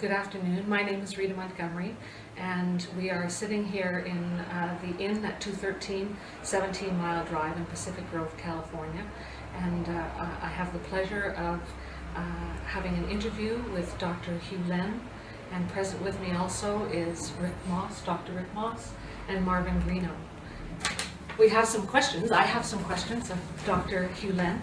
good afternoon. My name is Rita Montgomery, and we are sitting here in uh, the inn at 213 17 Mile Drive in Pacific Grove, California. And uh, I have the pleasure of uh, having an interview with Dr. Hew Len, and present with me also is Rick Moss, Dr. Rick Moss, and Marvin Greeno. We have some questions. I have some questions of Dr. Hew Len.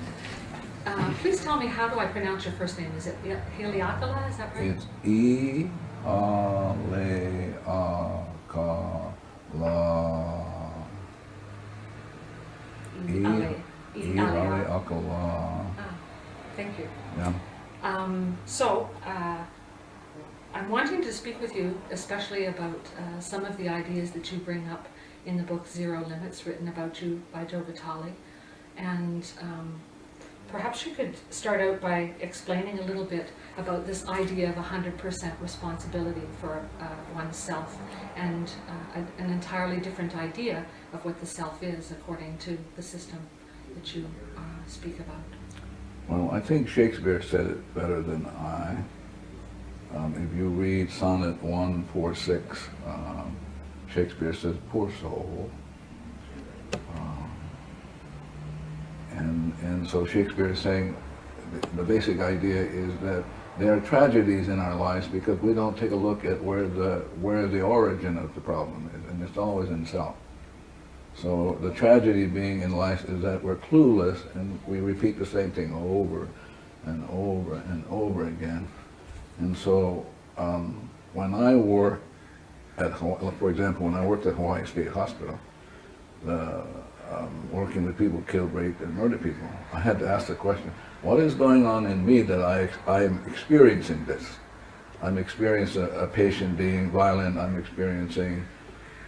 Uh, please tell me, how do I pronounce your first name? Is it Heliakala, is that right? It's E A Le A Ka La. E Ah, Thank you. Yeah. Um, so, uh, I'm wanting to speak with you especially about uh, some of the ideas that you bring up in the book Zero Limits, written about you by Joe Vitale. And um, perhaps you could start out by explaining a little bit about this idea of 100% responsibility for uh, oneself and uh, a- an entirely different idea of what the self is according to the system that you uh, speak about. Well, I think Shakespeare said it better than I. Um, if you read Sonnet 146, um, Shakespeare says, poor soul. Um, and, and so Shakespeare is saying the, basic idea is that there are tragedies in our lives because we don't take a look at where the, where the origin of the problem is, and it's always in self. So the tragedy being in life is that we're clueless and we repeat the same thing over and over and over again. And so um, when I work at, for example, when I worked at Hawaii State Hospital, the, um, working with people killed, raped, and murdered people, I had to ask the question, what is going on in me that I, I am experiencing this? I'm experiencing a, a patient being violent, I'm experiencing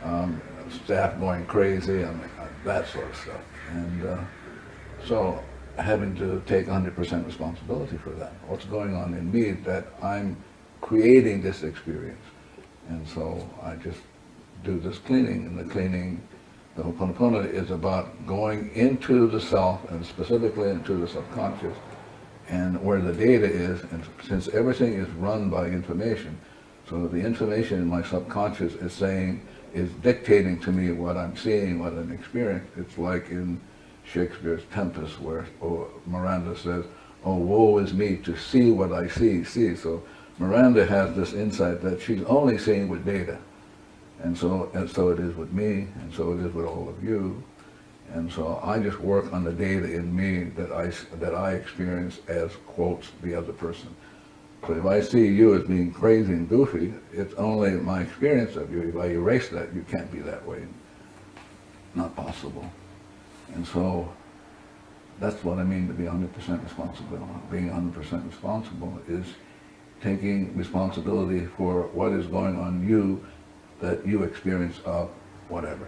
um, staff going crazy, and uh, that sort of stuff. And uh, so having to take 100% responsibility for that. What's going on in me that I'm creating this experience. And so I just do this cleaning, and the cleaning, the Ho'oponopono is about going into the self, and specifically into the subconscious, and where the data is, and since everything is run by information, so the information in my subconscious is saying, is dictating to me what I'm seeing, what I'm experiencing. It's like in Shakespeare's Tempest where oh, Miranda says, oh, woe is me to see what I see, see. So Miranda has this insight that she's only seeing with data. And so, and so it is with me, and so it is with all of you. And so I just work on the data in me that I, that I experience as, quotes, the other person. So if I see you as being crazy and goofy, it's only my experience of you. If I erase that, you can't be that way. Not possible. And so that's what I mean to be 100% responsible. Being 100% responsible is taking responsibility for what is going on you that you experience of whatever.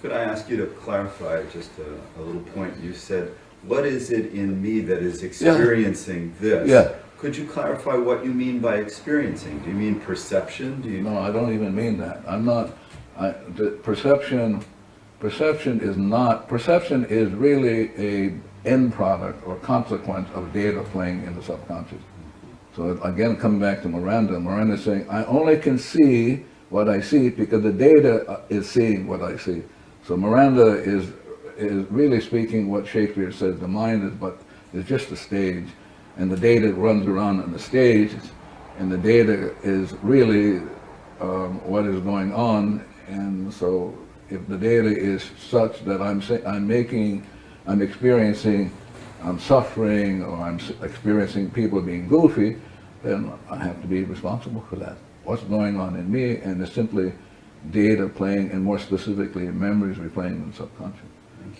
Could I ask you to clarify just a, a little point? You said, what is it in me that is experiencing this? Yeah. Could you clarify what you mean by experiencing? Do you mean perception? Do you No, I don't even mean that. I'm not, I, the perception, perception is not, perception is really a end product or consequence of data playing in the subconscious. So again, coming back to Miranda, Miranda is saying, I only can see what I see because the data uh, is seeing what I see. So Miranda is, is really speaking what Shakespeare says, the mind is but, is just a stage and the data runs around on the stage, and the data is really um, what is going on. And so, if the data is such that I'm I'm making, I'm experiencing, I'm suffering, or I'm experiencing people being goofy, then I have to be responsible for that. What's going on in me, and it's simply data playing, and more specifically, memories replaying in the subconscious,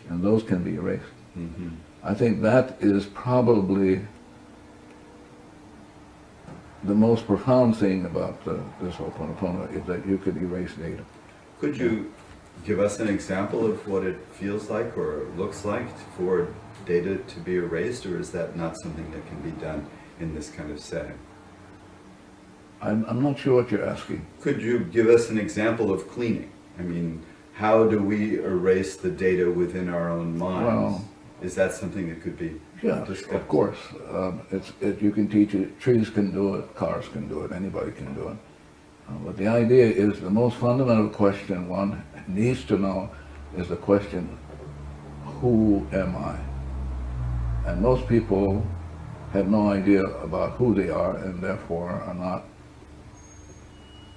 and those can be erased. Mhm. I think that is probably the most profound thing about uh, this Ho'oponopono is that you could erase data. Could you give us an example of what it feels like or looks like for data to be erased, or is that not something that can be done in this kind of setting? I'm, I'm not sure what you're asking. Could you give us an example of cleaning? I mean, how do we erase the data within our own minds? Well, Is that something that could be Yeah, discussed? of course. Um, it's, it, you can teach it, trees can do it, cars can do it, anybody can do it. Uh, But the idea is the most fundamental question one needs to know is the question, who am I? And most people have no idea about who they are and therefore are not,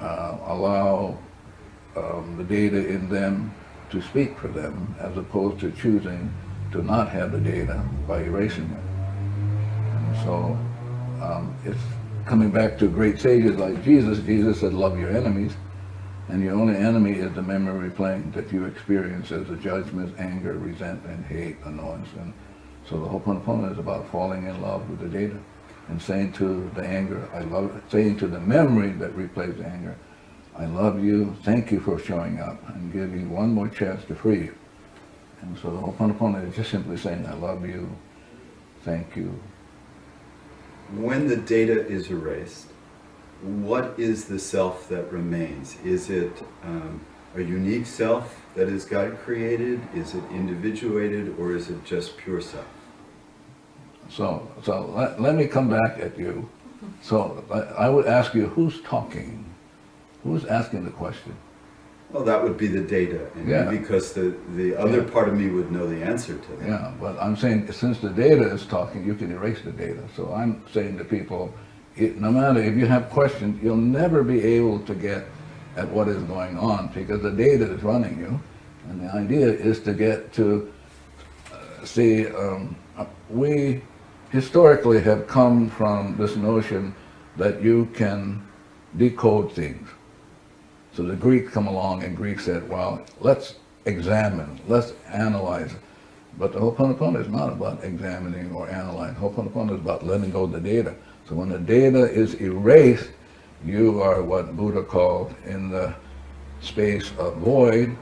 uh, allow um, the data in them to speak for them as opposed to choosing to not have the data by erasing it. And so um, it's coming back to great sages like Jesus. Jesus said, love your enemies. And your only enemy is the memory playing that you experience as a judgment, anger, resentment, hate, annoyance. And so the Ho'oponopono is about falling in love with the data and saying to the anger, I love it, saying to the memory that replays the anger, I love you, thank you for showing up, and you one more chance to free you. And so the Ho'oponopono is just simply saying, I love you, thank you. When the data is erased, what is the self that remains? Is it um, a unique self that is God created? Is it individuated or is it just pure self? So, so let, let me come back at you. So I, I would ask you, who's talking? Who's asking the question? Well, that would be the data, and Yeah. because the, the other Yeah. part of me would know the answer to that. Yeah, but I'm saying since the data is talking, you can erase the data. So I'm saying to people, it, no matter if you have questions, you'll never be able to get at what is going on because the data is running you. And the idea is to get to uh, see, um, uh, we historically have come from this notion that you can decode things. So the Greeks come along and Greeks said, well, let's examine, let's analyze. But the Ho'oponopono is not about examining or analyzing. Ho'oponopono is about letting go of the data. So when the data is erased, you are what Buddha called in the space of void,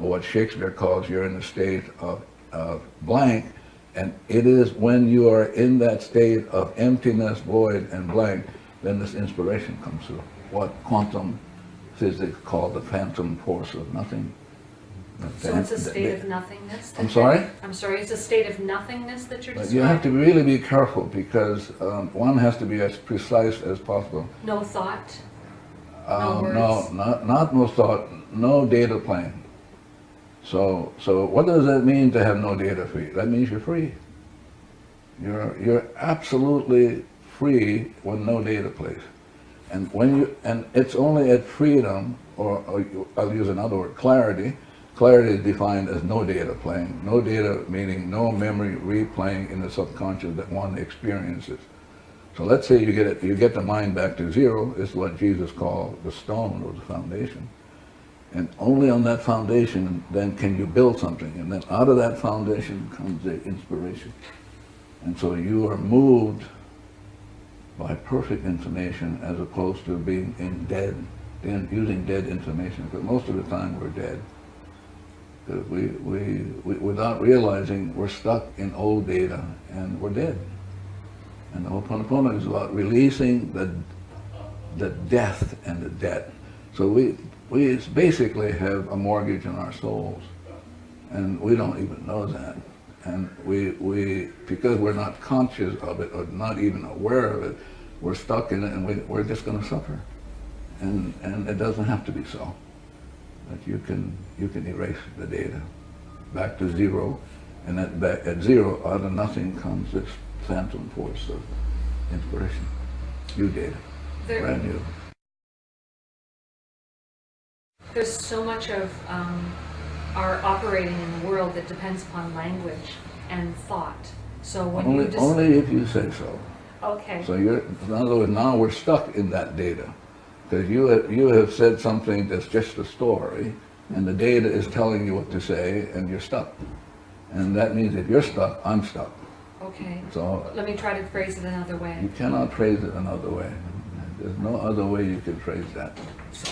or what Shakespeare calls you're in the state of, of blank, and it is when you are in that state of emptiness, void, and blank, then this inspiration comes through. What quantum physics call the phantom force of nothing. So it's a state of nothingness? I'm sorry? I'm sorry, it's a state of nothingness that you're But describing? you have to really be careful because um, one has to be as precise as possible. No thought? Um, words? no, not, not no thought, no data plane. So, so what does that mean to have no data free? That means you're free. You're, you're absolutely free when no data plays. And when you, and it's only at freedom, or, or I'll use another word, clarity. Clarity is defined as no data playing. No data meaning no memory replaying in the subconscious that one experiences. So let's say you get it, you get the mind back to zero, is what Jesus called the stone or the foundation. And only on that foundation then can you build something. And then out of that foundation comes the inspiration. And so you are moved by perfect information as opposed to being in dead, in using dead information. Because most of the time we're dead. Because we, we, we, without realizing, we're stuck in old data and we're dead. And the Ho'oponopono is about releasing the, the death and the debt. So we, we basically have a mortgage on our souls, and we don't even know that. And we, we, because we're not conscious of it or not even aware of it, we're stuck in it and we, we're just going to suffer. And, and it doesn't have to be so. That you can, you can erase the data back to zero, and at, back, at zero, out of nothing comes this phantom force of inspiration. New data, There, brand new. There's so much of um, our operating in the world that depends upon language and thought. So when Only, just... only if you say so. Okay, So you're, in other words, now we're stuck in that data. Because you have, you have said something that's just a story, and the data is telling you what to say, and you're stuck. And that means if you're stuck, I'm stuck. okay. So Let me try to phrase it another way. you cannot phrase it another way. There's no other way you can phrase that.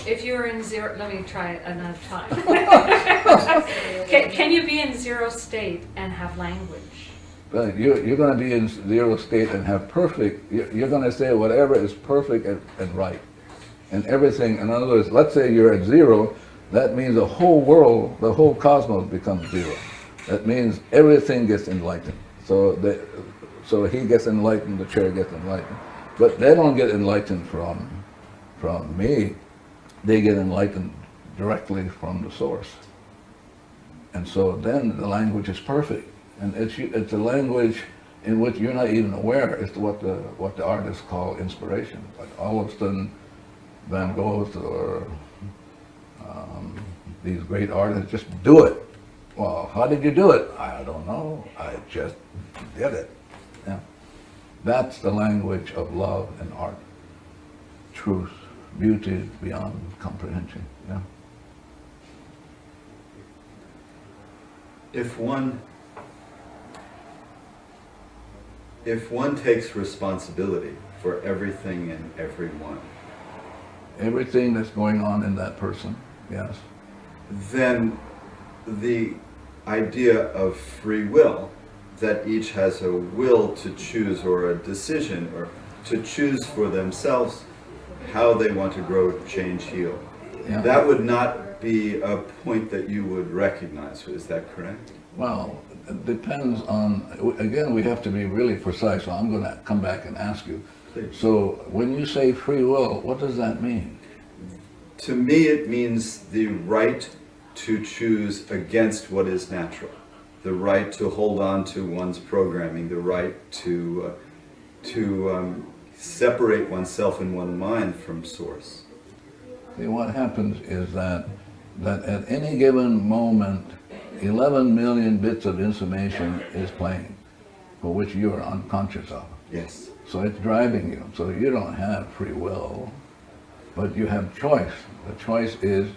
If you're in zero, let me try it another time. Can, can you be in zero state and have language? But you're, you're going to be in zero state and have perfect, you're, you're going to say whatever is perfect and, and right. And everything, in other words, let's say you're at zero, that means the whole world, the whole cosmos becomes zero. That means everything gets enlightened. So the, so he gets enlightened, the chair gets enlightened. But they don't get enlightened from, from me. They get enlightened directly from the source. And so then the language is perfect. And it's, it's a language in which you're not even aware. It's what the, what the artists call inspiration. Like sudden, Van Gogh or um, these great artists just do it. Well, how did you do it? I don't know. I just did it. Yeah. That's the language of love and art. Truth, beauty beyond comprehension. Yeah. If one, if one takes responsibility for everything and everyone, Everything that's going on in that person, yes. then the idea of free will, that each has a will to choose or a decision or to choose for themselves how they want to grow, change, heal. Yeah. That would not be a point that you would recognize, is that correct? Well, it depends on, again, we have to be really precise, so I'm going to come back and ask you. Please. So when you say free will, what does that mean? To me, it means the right to choose against what is natural, the right to hold on to one's programming, the right to, uh, to um, separate oneself in one mind from source. See, what happens is that, that at any given moment, 11 million bits of information is playing, for which you are unconscious of. Yes. So it's driving you. So you don't have free will, but you have choice. The choice is,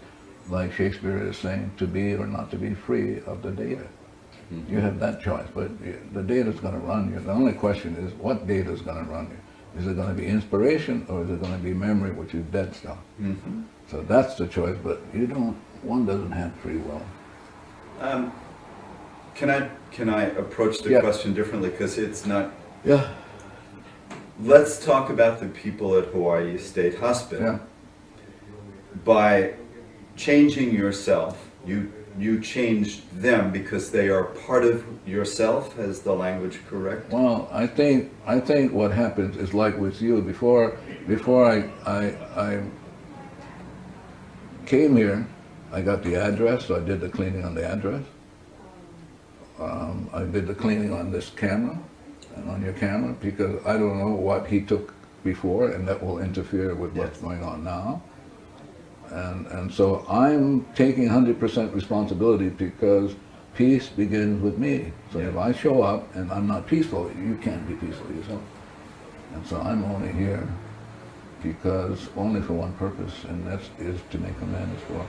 like Shakespeare is saying, to be or not to be free of the data. Hmm. You have that choice, but the data is going to run you. The only question is, what data is going to run you? Is it going to be inspiration or is it going to be memory, which is dead stuff? Mhm. So that's the choice, but you don't, one doesn't have free will. Um, can I can I approach the Yeah. question differently because it's not. Yeah. Let's talk about the people at Hawaii State Hospital. Yeah. By changing yourself, you you changed them because they are part of yourself. Is the language correct? Well, I think I think what happens is like with you. Before before I I, I came here, I got the address, so I did the cleaning on the address. Um, I did the cleaning on this camera and on your camera because I don't know what he took before, and that will interfere with what's going on now. And and so I'm taking 100% responsibility because peace begins with me. So if I show up and I'm not peaceful, you can't be peaceful yourself. And so I'm only here because only for one purpose, and that is to make amends for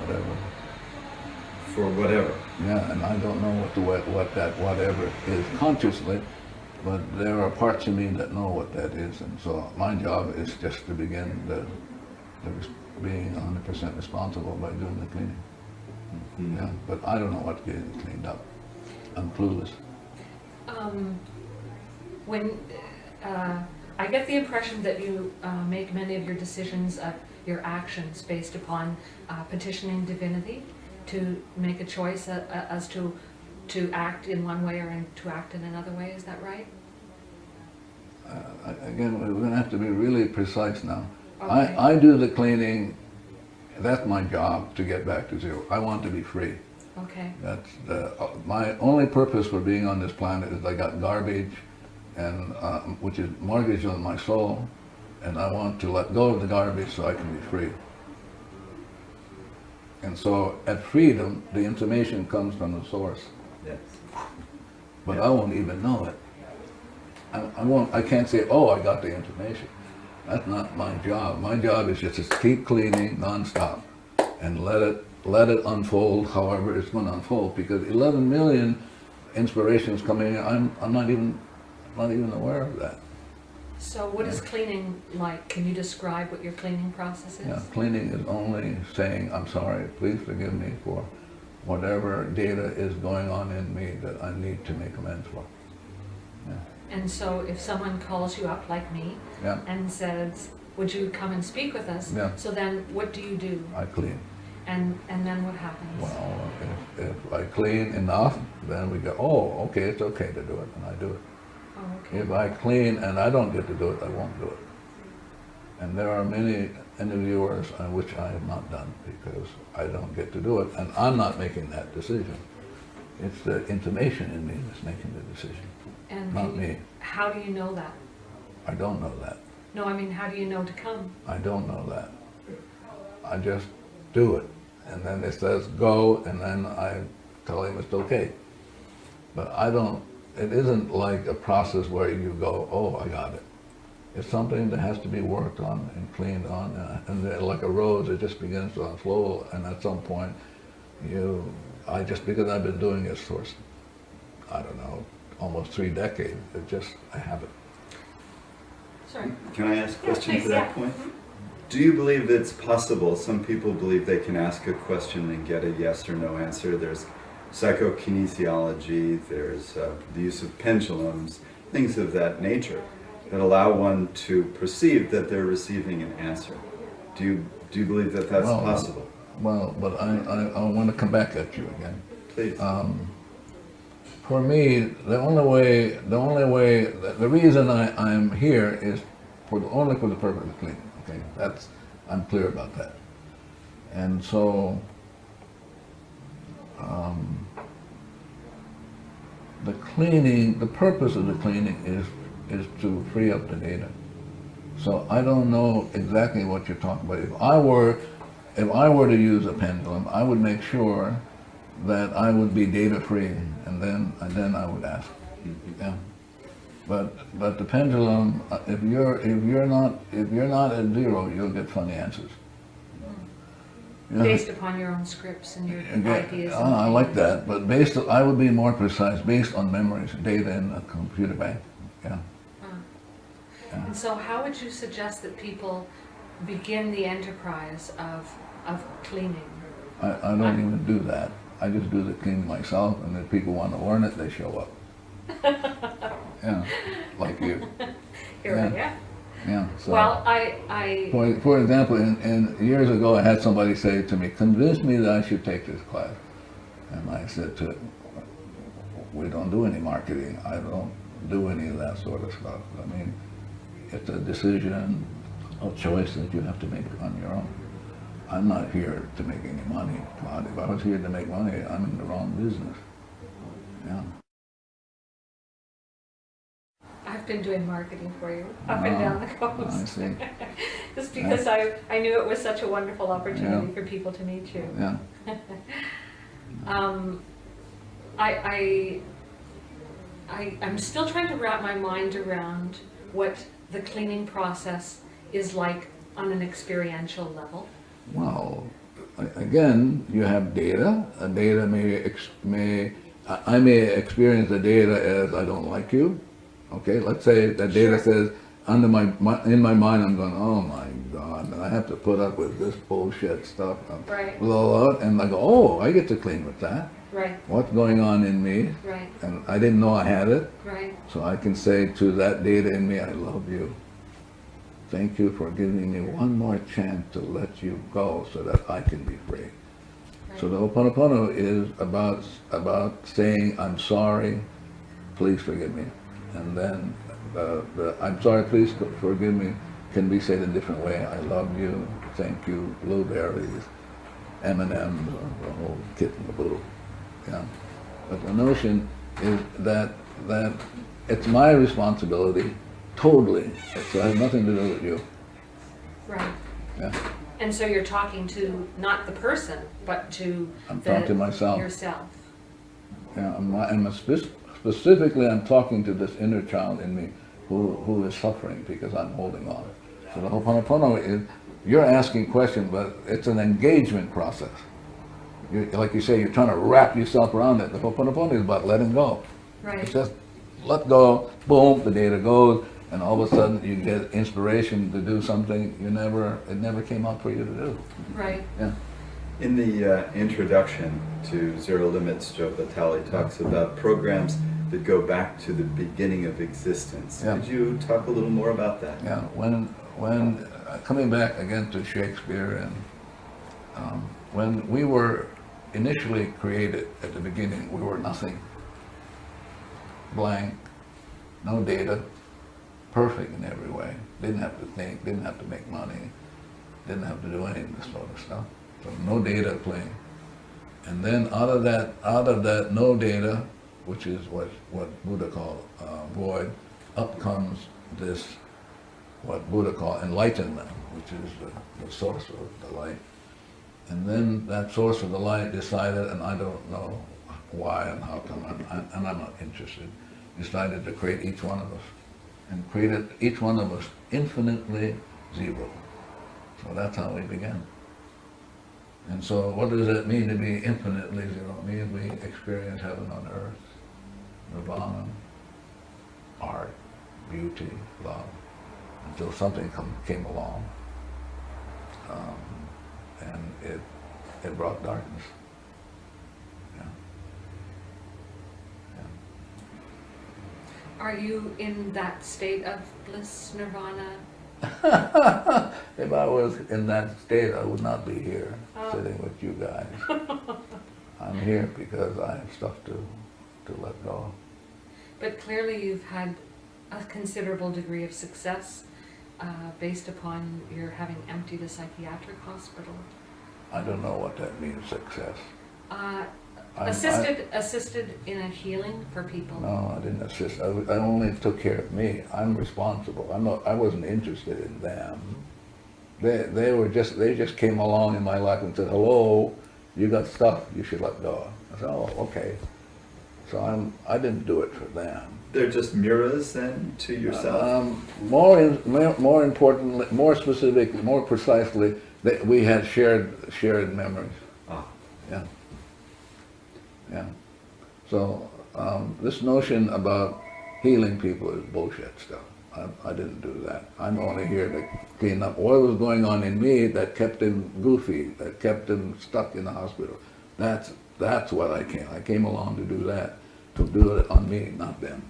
whatever. For whatever. Yeah, and I don't know what the what, what that whatever is consciously, but there are parts of me that know what that is, and so my job is just to begin the, being 100% responsible by doing the cleaning. Mhm. Yeah, but I don't know what's getting cleaned up. I'm clueless. Um, when, uh, I get the impression that you uh, make many of your decisions, uh, your actions based upon uh, petitioning divinity to make a choice a- a- as to, to act in one way or in- to act in another way, is that right? Uh, again, we're going to have to be really precise now. Okay. I, I do the cleaning. That's my job to get back to zero. I want to be free. Okay, That's the, uh, my only purpose for being on this planet is I got garbage, and uh, which is mortgage on my soul, and I want to let go of the garbage so I can be free. And so at freedom, the information comes from the source, Yes. but I won't even know it. I, I won't. I can't say, "Oh, I got the information." That's not my job. My job is just to keep cleaning nonstop and let it let it unfold however it's going to unfold. Because 11 million inspirations coming in, I'm I'm not even not even aware of that. so what is cleaning like? Can you describe what your cleaning process is? Yeah, cleaning is only saying, "I'm sorry. Please forgive me for whatever data is going on in me that I need to make amends for." And so if someone calls you up like me Yeah, and says, would you come and speak with us? Yeah. So then what do you do? I clean. And, and then what happens? Well, if, if I clean enough, then we go, oh, okay, it's okay to do it, and I do it. Oh, okay. If I clean and I don't get to do it, I won't do it. And there are many interviewers on which I have not done because I don't get to do it, and I'm not making that decision. It's the intimation in me that's making the decision, And not you- me. How do you know that? I don't know that. No, I mean, how do you know to come? I don't know that. I just do it. And then it says go, and then I tell him it's okay. But I don't, it isn't like a process where you go, oh, I got it. It's something that has to be worked on and cleaned on, uh, and like a rose, it just begins to unfold, and at some point, you, I just, because I've been doing this for, I don't know, almost three decades, it just, I have it. Sorry. Can I ask a question please, to that yeah. point? Do you believe it's possible, some people believe they can ask a question and get a yes or no answer. There's psychokinesiology, there's uh, the use of pendulums, things of that nature that allow one to perceive that they're receiving an answer. Do you, do you believe that that's Well, possible? Well, but I, I, I want to come back at you again. Please. Um, for me, the only way, the only way, the, the reason I, I'm here is for the, only for the purpose of cleaning, okay? That's, I'm clear about that. And so, um, the cleaning, the purpose of the cleaning is, is to free up the data. So I don't know exactly what you're talking about. If I were, if I were to use a pendulum, I would make sure that I would be data free, and then and then I would ask. Yeah. But but the pendulum, uh, if you're if you're not if you're not at zero, you'll get funny answers. Yeah. Based upon your own scripts and your Okay, ideas. and ah, I like that, but based, I would be more precise, based on memories, data in a computer bank, yeah. And so how would you suggest that people begin the enterprise of, of cleaning? I, I don't even do that. I just do the cleaning myself, and if people want to learn it, they show up. Yeah, like you, Here I am. yeah, so. Well, I, I, For, for example, in, in, years ago, I had somebody say to me, convince me that I should take this class. And I said to we don't do any marketing. I don't do any of that sort of stuff. I mean, it's a decision, a choice that you have to make on your own. I'm not here to make any money. If I was here to make money, I'm in the wrong business. Yeah. I've been doing marketing for you, up and down the Ah, coast. Just because I, I knew it was such a wonderful opportunity Yeah. for people to meet you. Yeah. Um, I, I, I, I'm still trying to wrap my mind around what the cleaning process is like on an experiential level. Well, again, you have data. A data may, ex- may, I may experience the data as I don't like you. Okay, let's say that data Sure. says, under my, my, in my mind, I'm going, oh my God, and I have to put up with this bullshit stuff. Right. Blah, blah, blah, and I go, oh, I get to clean with that. Right, What's going on in me? right, And I didn't know I had it. right, So I can say to that data in me, I love you. Thank you for giving me one more chance to let you go so that I can be free. So the right. Ho'oponopono is about, about saying, I'm sorry, please forgive me. And then the, the, I'm sorry, please forgive me can be said in a different way. I love you, thank you, blueberries, M&M's, the whole kit and caboodle. Yeah. But the notion is that, that it's my responsibility, totally. So it has nothing to do with you. Right. Yeah. And so you're talking to not the person, but to I'm the- talking to myself. Yourself. Yeah, I'm, I'm spec- specifically, I'm talking to this inner child in me who, who is suffering because I'm holding on. So the Ho'oponopono is, you're asking questions, but it's an engagement process. You, like you say, you're trying to wrap yourself around it. The Ho'oponopono is about letting go. Right, It's just let go, boom, the data goes, and all of a sudden you get inspiration to do something you never, it never came up for you to do. right, Yeah. In the uh, introduction to Zero Limits, Joe Vitale talks about programs that go back to the beginning of existence. Yeah. Could you talk a little more about that? Yeah, when, when, uh, coming back again to Shakespeare and, um, when we were initially created at the beginning, we were nothing. Blank, no data, perfect in every way. Didn't have to think, didn't have to make money, didn't have to do any of this sort of stuff. So no data playing. And then out of that, out of that no data, which is what, what Buddha called uh, void, up comes this, what Buddha called enlightenment, which is the, the source of the light. And then that source of the light decided, and I don't know why and how come, and, I- and I'm not interested, decided to create each one of us. And created each one of us infinitely zero. So that's how we began. And so what does it mean to be infinitely zero? It means we experience heaven on earth, nirvana, art, beauty, love, until something come, came along. Um, and it, it brought darkness. Yeah. Are you in that state of bliss, nirvana? If I was in that state, I would not be here, Oh. sitting with you guys. I'm here because I have stuff to, to let go. But clearly you've had a considerable degree of success uh, based upon your having emptied a psychiatric hospital. I don't know what that means, success. Uh, I- assisted, assisted in a healing for people. No, I didn't assist. I, I only took care of me. I'm responsible. I'm not, I wasn't interested in them. They, they were just, they just came along in my life and said, hello, you got stuff you should let go. I said, oh, okay. So I'm, I didn't do it for them. They're just mirrors then to yourself? Um, more, in, more more importantly, more specifically, more precisely, that we had shared, shared memories. Ah, Yeah. Yeah. So, um, this notion about healing people is bullshit stuff. I, I didn't do that. I'm only here to clean up what was going on in me that kept him goofy, that kept him stuck in the hospital. That's, that's what I came. I came along to do that, to do it on me, not them.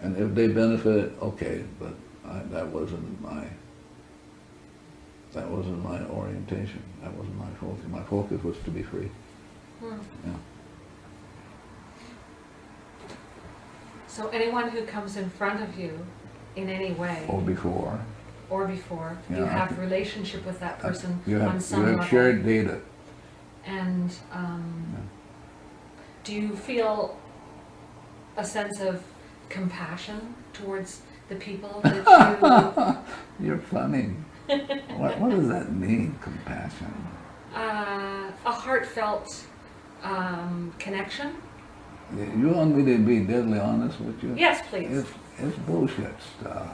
And if they benefit, okay, but I, that wasn't my, that wasn't my orientation. That wasn't my focus. My focus was to be free. Hmm. Yeah. So anyone who comes in front of you in any way Or before. or before, you Yeah, have relationship with that person You on have, some you level. shared data. And um, do you feel a sense of compassion towards the people that you... You're funny. what, what does that mean, compassion? uh, a heartfelt um, connection? You want me to be deadly honest with you? Yes, please. It's, it's bullshit stuff.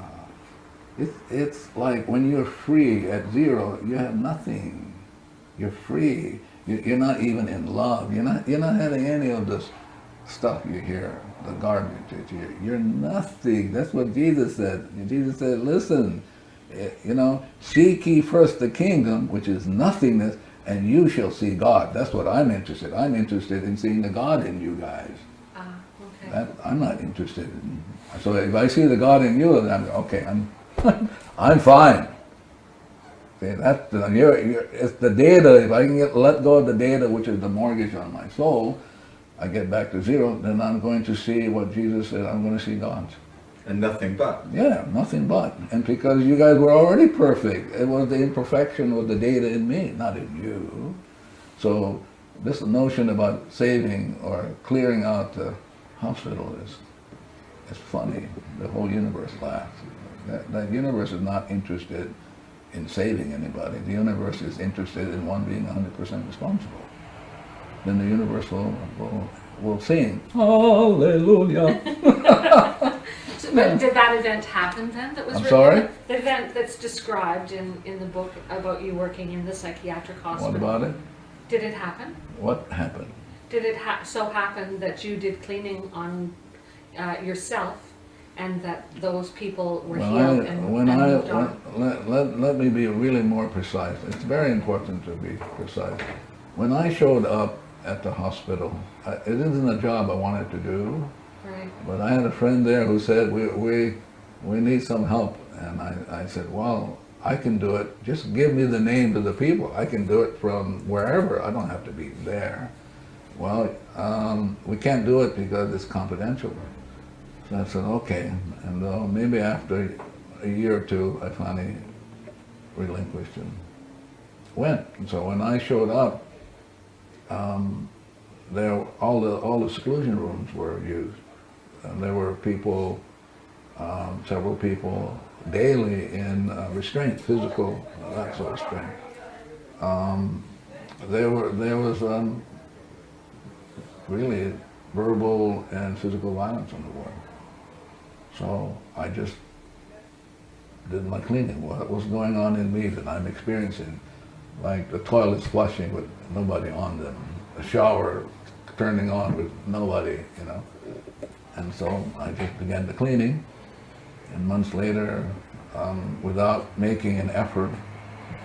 It's, it's like when you're free at zero, you have nothing. You're free. You- You're not even in love. You're not, you're not having any of this stuff you hear, the garbage that you hear. You're nothing. That's what Jesus said. Jesus said, listen, eh, you know, seek ye first the kingdom, which is nothingness, and you shall see God. That's what I'm interested. I'm interested in seeing the God in you guys. That, I'm not interested in, so if I see the God in you, then I'm, okay, I'm, I'm fine. See, that, you're, you're, it's the data, if I can get, let go of the data, which is the mortgage on my soul, I get back to zero, then I'm going to see what Jesus said, I'm gonna see God. and nothing but. Yeah, nothing but. And because you guys were already perfect, it was the imperfection with the data in me, not in you. So this notion about saving or clearing out the hospital is, is funny. The whole universe laughs. That, that universe is not interested in saving anybody. The universe is interested in one being 100% responsible. Then the universe will, will, will sing, Hallelujah. But did that event happen then that was I'm sorry? The event that's described in, in the book about you working in the psychiatric hospital. What about it? Did it happen? What happened? Did it ha- so happen that you did cleaning on uh, yourself and that those people were When healed I, and, when and I, moved on? let, let, let me be really more precise. It's very important to be precise. When I showed up at the hospital, I, it isn't a job I wanted to do, Right. but I had a friend there who said, we, we, we need some help. And I, I said, well, I can do it, just give me the names of the people. I can do it from wherever, I don't have to be there. Well, um, we can't do it because it's confidential. So I said, okay, and uh, maybe after a year or two, I finally relinquished and went. And so when I showed up, um, there, all the, all the seclusion rooms were used. And there were people, um, several people daily in uh, restraint, physical, that sort of restraint. Um, there were, there was, um, really verbal and physical violence on the ward. So I just did my cleaning. What was going on in me that I'm experiencing? Like the toilets flushing with nobody on them, the shower turning on with nobody, you know. And so I just began the cleaning. And months later, um, without making an effort,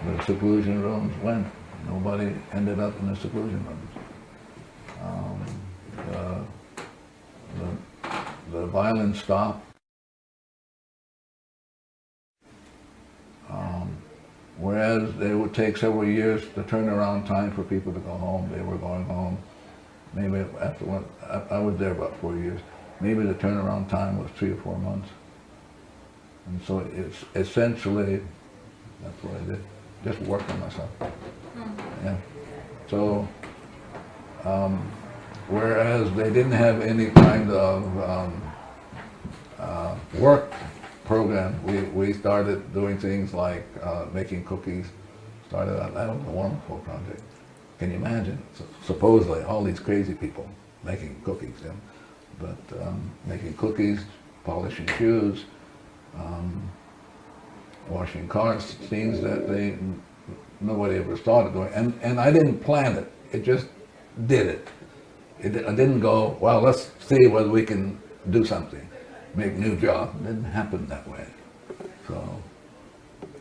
the seclusion rooms went. Nobody ended up in the seclusion rooms. Um, the, the, the violence stopped. Um, whereas it would take several years, the turnaround time for people to go home, they were going home. Maybe after one, I, I was there about four years. Maybe the turnaround time was three or four months. And so it's essentially, that's what I did, just work on myself. Yeah. So, um, whereas they didn't have any kind of um, uh, work program, we, we started doing things like uh, making cookies. Started out, that was a wonderful project. Can you imagine? So supposedly, all these crazy people making cookies, yeah? but um, making cookies, polishing shoes, um, washing cars, things that they nobody ever of doing. And, and I didn't plan it. It just did it. it. I didn't go, well, let's see whether we can do something, make new job. It didn't happen that way. So,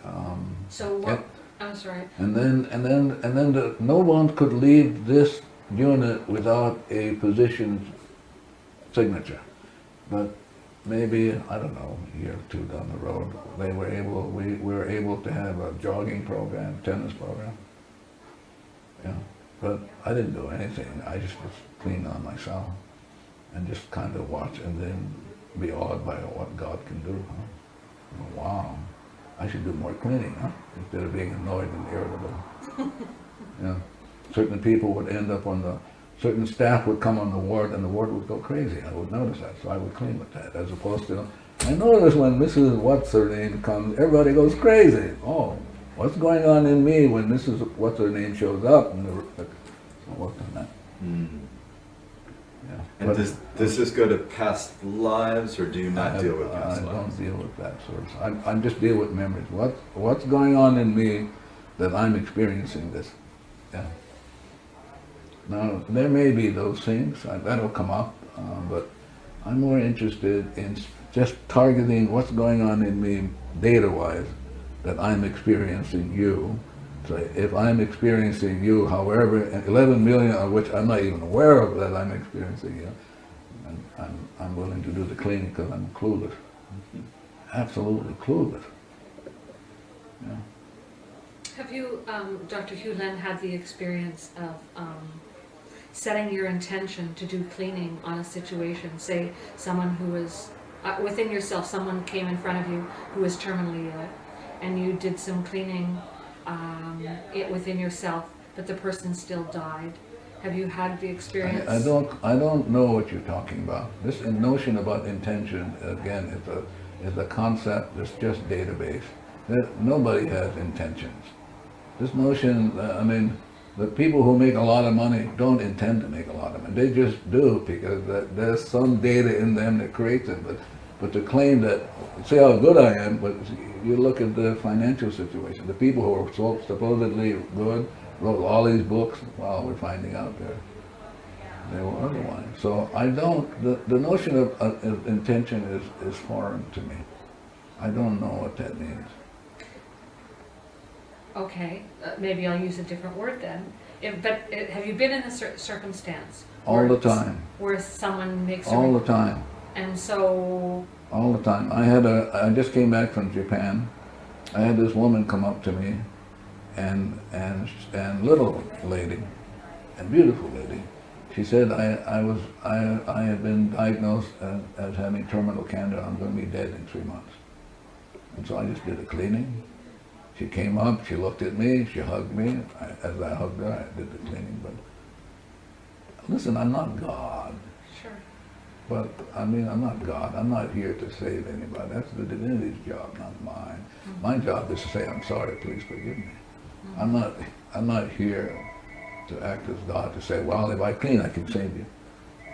um, So what, I'm sorry, and then, and then, and then the, no one could leave this unit without a position signature. But maybe, I don't know, a year or two down the road, they were able, we, we were able to have a jogging program, tennis program. Yeah, but I didn't do anything. I just was clean on myself and just kind of watch and then be awed by what God can do. Huh? Oh, wow, I should do more cleaning, huh? Instead of being annoyed and irritable. yeah, certain people would end up on the certain staff would come on the ward and the ward would go crazy. I would notice that, so I would clean with that, as opposed to, I notice when Mrs. What's her name comes, everybody goes crazy. Oh, what's going on in me when this is What's her name shows up? And the, I worked on that. Hmm. Yeah. And But does, does this go to past lives, or do you not deal with past I past don't deal with that sort of, I, I just deal with memories. What, what's going on in me that I'm experiencing this? Yeah. Now, there may be those things, uh, that'll come up, uh, but I'm more interested in just targeting what's going on in me data-wise that I'm experiencing you. So if I'm experiencing you, however, 11 million of which I'm not even aware of that I'm experiencing you, and I'm, I'm willing to do the cleaning because I'm clueless. Absolutely clueless. Yeah. have you, um, Dr. Hew Len, had the experience of, um, setting your intention to do cleaning on a situation? Say, someone who was, uh, within yourself, someone came in front of you who was terminally ill, and you did some cleaning, um, it within yourself, but the person still died. Have you had the experience? I, I don't, I don't know what you're talking about. This notion about intention, again, is a, is a concept that's just database. There, nobody has intentions. This notion, uh, I mean, the people who make a lot of money don't intend to make a lot of money. They just do because there's some data in them that creates it. But, but to claim that, see how good I am, but you look at the financial situation. The people who are so supposedly good wrote all these books. Well, we're finding out they're they were otherwise. So I don't, the, the notion of, uh, of intention is, is foreign to me. I don't know what that means. Okay, uh, maybe I'll use a different word then. If, but uh, have you been in a cer- circumstance? All the time, Where someone makes a, all the time, and so, all the time. I had a, I just came back from Japan I had this woman come up to me, and and and little lady, and beautiful lady. She said I I was I I had been diagnosed as, as having terminal cancer. I'm going to be dead in three months. And so I just did a cleaning. She came up. She looked at me. She hugged me. I, as I hugged her, I did the cleaning. But listen, I'm not God. Sure. But I mean, I'm not God. I'm not here to save anybody. That's the divinity's job, not mine. Mm-hmm. My job is to say, I'm sorry, please forgive me. I'm mm-hmm. not, I'm not here to act as God to say, well, if I clean, I can save you.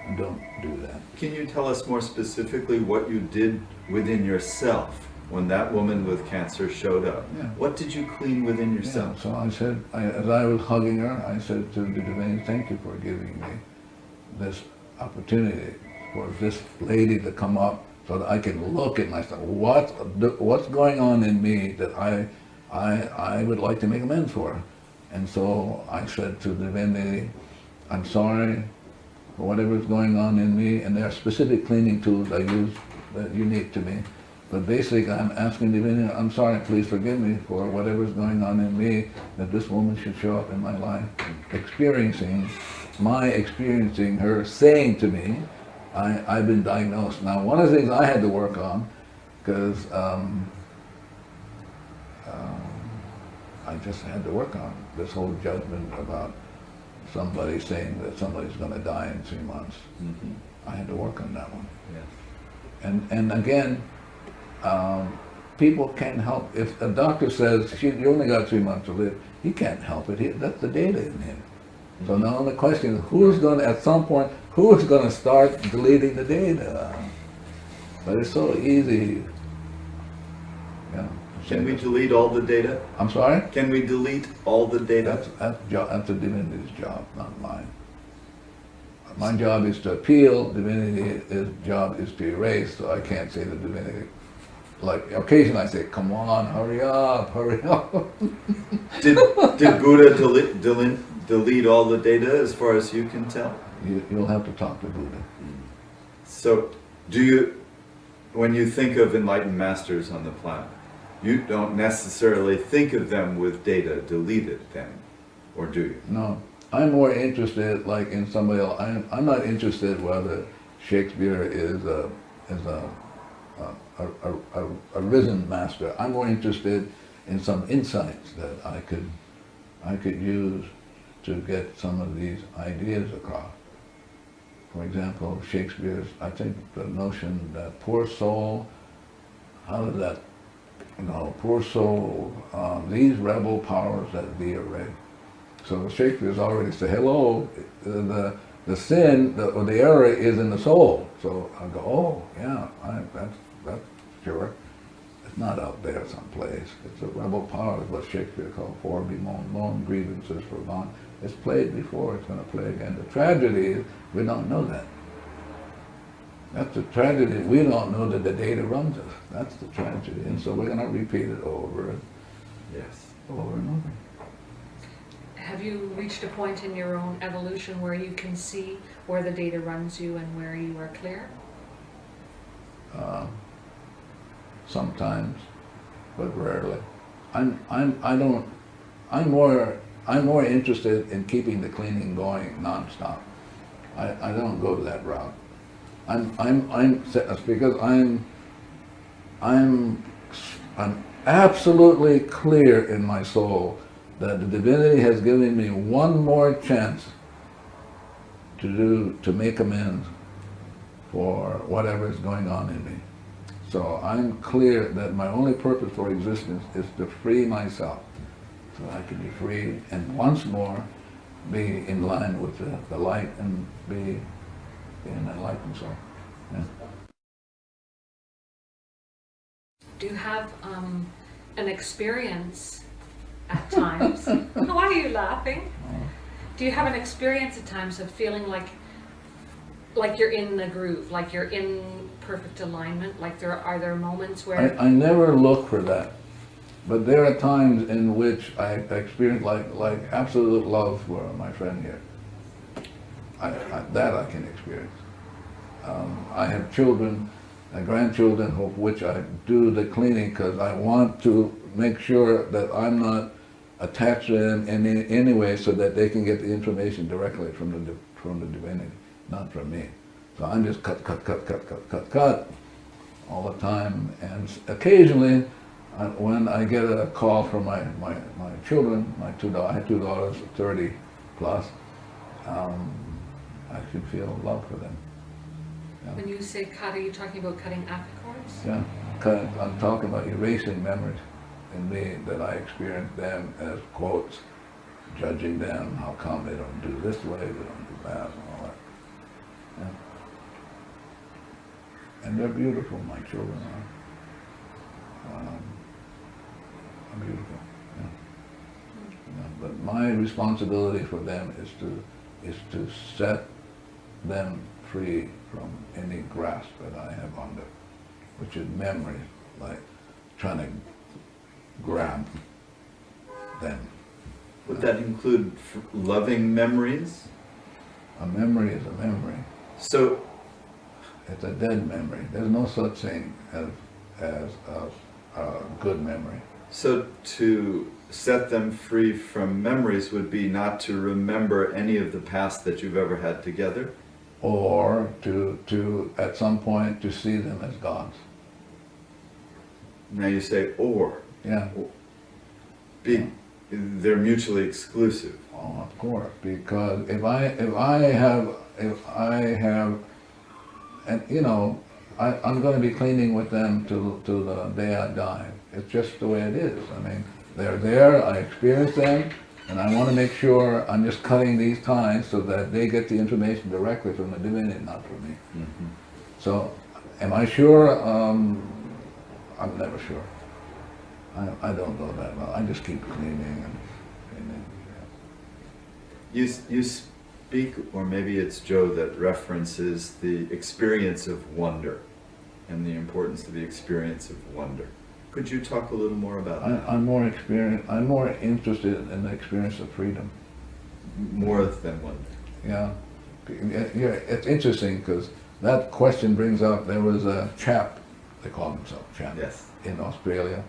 And don't do that. Can you tell us more specifically what you did within yourself when that woman with cancer showed up? Yeah. What did you clean within yourself? Yeah, yourself? so I said, I, as I was hugging her, I said to the divinity, thank you for giving me this opportunity for this lady to come up so that I can look at myself. What, what's going on in me that I, I, I would like to make amends for? And so I said to the divinity, I'm sorry for whatever's going on in me, and there are specific cleaning tools I use that are unique to me. But basically, I'm asking divinity, I'm sorry, please forgive me for whatever's going on in me, that this woman should show up in my life, experiencing, my experiencing her saying to me, I, I've been diagnosed. Now, one of the things I had to work on, because um, um, I just had to work on this whole judgment about somebody saying that somebody's going to die in three months. Mhm. I had to work on that one. Yes. And, and again, um, people can't help, if a doctor says, she, you only got three months to live, he can't help it, he, that's the data in him. So now the question is, who's gonna, at some point, who's gonna start deleting the data? But it's so easy, yeah. Can we delete all the data? I'm sorry? Can we delete all the data? That's, that's, that's a divinity's job, not mine. My job is to appeal, divinity's job is to erase, so I can't say the divinity. Like, occasionally I say, come on, hurry up, hurry up. Did, did Buddha delete, delete, delete all the data as far as you can tell? You, you'll have to talk to Buddha. So, do you, when you think of enlightened masters on the planet, you don't necessarily think of them with data deleted then, or do you? No, I'm more interested, like in somebody else. I'm, I'm not interested whether Shakespeare is a is a a, a, a, a risen master. I'm more interested in some insights that I could I could use to get some of these ideas across. For example, Shakespeare's, I think the notion that poor soul, how did that, you know, poor soul, um, these rebel powers that be arrayed. So Shakespeare's already said, hello, the, the, sin, the, or the error is in the soul. So I go, oh, yeah, I, that's, that's sure. It's not out there someplace. It's a rebel power, what Shakespeare called for, be moan, grievances for gone. It's played before, it's going to play again. The tragedy is we don't know that. That's the tragedy. We don't know that the data runs us. That's the tragedy. And so we're going to repeat it over and Yes. over and over. Have you reached a point in your own evolution where you can see where the data runs you and where you are clear? uh, sometimes, but rarely. I'm, I'm, I don't, I'm more, I'm more interested in keeping the cleaning going nonstop. I, I don't go that route. I'm, I'm, I'm, because I'm, I'm, I'm absolutely clear in my soul that the divinity has given me one more chance to do, to make amends for whatever is going on in me. So I'm clear that my only purpose for existence is to free myself so I can be free and once more be in line with the, the light and be an enlightened soul. Yeah. Do you have um, an experience at times? Why are you laughing? Do you have an experience at times of feeling like like you're in the groove, like you're in perfect alignment? Like there are there moments where I, I never look for that. But there are times in which I experience like, like absolute love for my friend here. I, I, that I can experience. Um, I have children, and grandchildren, of which I do the cleaning because I want to make sure that I'm not attached to them in any, any way so that they can get the information directly from the, from the divinity, not from me. So I'm just cut, cut, cut, cut, cut, cut, cut all the time. And occasionally, I- when I get a call from my, my, my children, my two daughters, I have two daughters, 30 plus, um, I should feel love for them. When you say cut, are you talking about cutting aka cords? Yeah, I'm talking about erasing memories in me that I experienced them as quotes, judging them, how come they don't do this way, they don't do that, and all that. Yeah. And they're beautiful, my children are. Um, are beautiful, yeah. Yeah, But my responsibility for them is to, is to set them free from any grasp that I have on them, which is memory, like trying to grab them. Would that include f- loving memories? A memory is a memory. So, It's a dead memory. There's no such thing as, as a, a good memory. So to set them free from memories would be not to remember any of the past that you've ever had together? Or to, to, at some point, to see them as gods. Now you say or. Yeah, Be, they're mutually exclusive. oh, of course, because if I, if I have, if I have, and, you know, I, I'm gonna be cleaning with them till, till the day I die. It's just the way it is. I mean, they're there, I experience them, and I wanna make sure I'm just cutting these ties so that they get the information directly from the divinity, not from me. So, am I sure? Um, I'm never sure. I, I don't know that well. I just keep cleaning and cleaning. yeah. You, you speak, or maybe it's Joe that references the experience of wonder and the importance of the experience of wonder. Could you talk a little more about I, that? I'm more experienced, I'm more interested in the experience of freedom. More than wonder. Yeah, yeah, it's interesting because that question brings up, there was a chap, they call himself chap. Yes. In Australia,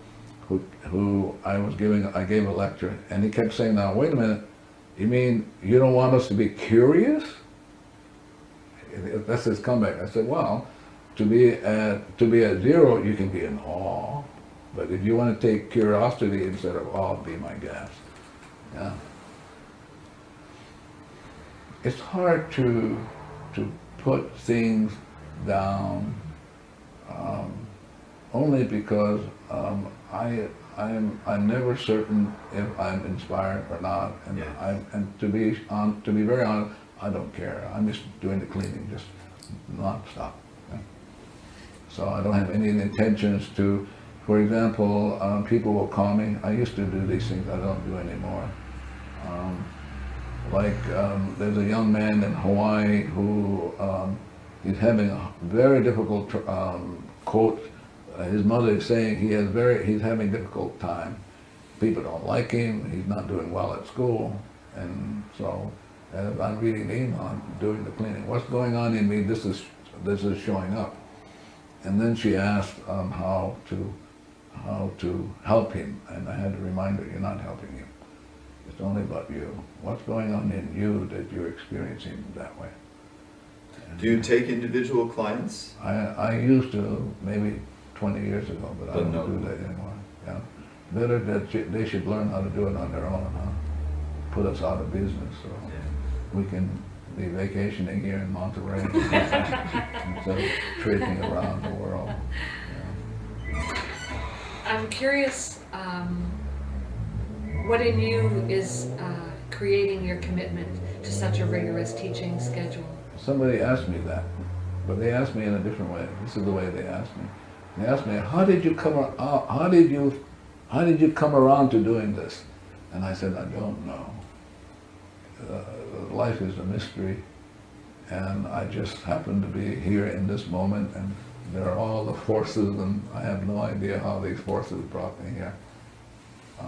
who, who I was giving, I gave a lecture, and he kept saying, now, wait a minute, you mean you don't want us to be curious? That's his comeback. I said, well, to be at, to be at zero, you can be in awe, but if you want to take curiosity instead of awe, be my guest. Yeah. It's hard to, to put things down, um, only because, um, I, I'm, I'm never certain if I'm inspired or not, and Yes. I, and to be on, to be very honest, I don't care. I'm just doing the cleaning, just nonstop. yeah. So I don't have any intentions to, for example, um, people will call me. I used to do these things. I don't do anymore. Um, like um, there's a young man in Hawaii who um, he's having a very difficult um, quote. Uh, his mother is saying he has very he's having difficult time. People don't like him. He's not doing well at school, and so I'm reading the email, I'm doing the cleaning. What's going on in me? This is this is showing up. And then she asked um, how to how to help him, and I had to remind her, you're not helping him. It's only about you. What's going on in you that you're experiencing that way? Do you take individual clients? I, I used to, maybe 20 years ago, but I don't no. do that anymore. Yeah. Better that they should learn how to do it on their own, huh? Put us out of business, so we can be vacationing here in Monterey instead of trading around the world. Yeah. I'm curious, um, what in you is uh, creating your commitment to such a rigorous teaching schedule? Somebody asked me that, but they asked me in a different way. This is the way they asked me. They asked me, "How did you come? How did you? How did you come around to doing this?" And I said, "I don't know. Uh, life is a mystery, and I just happen to be here in this moment, and there are all the forces, and I have no idea how these forces brought me here." Uh,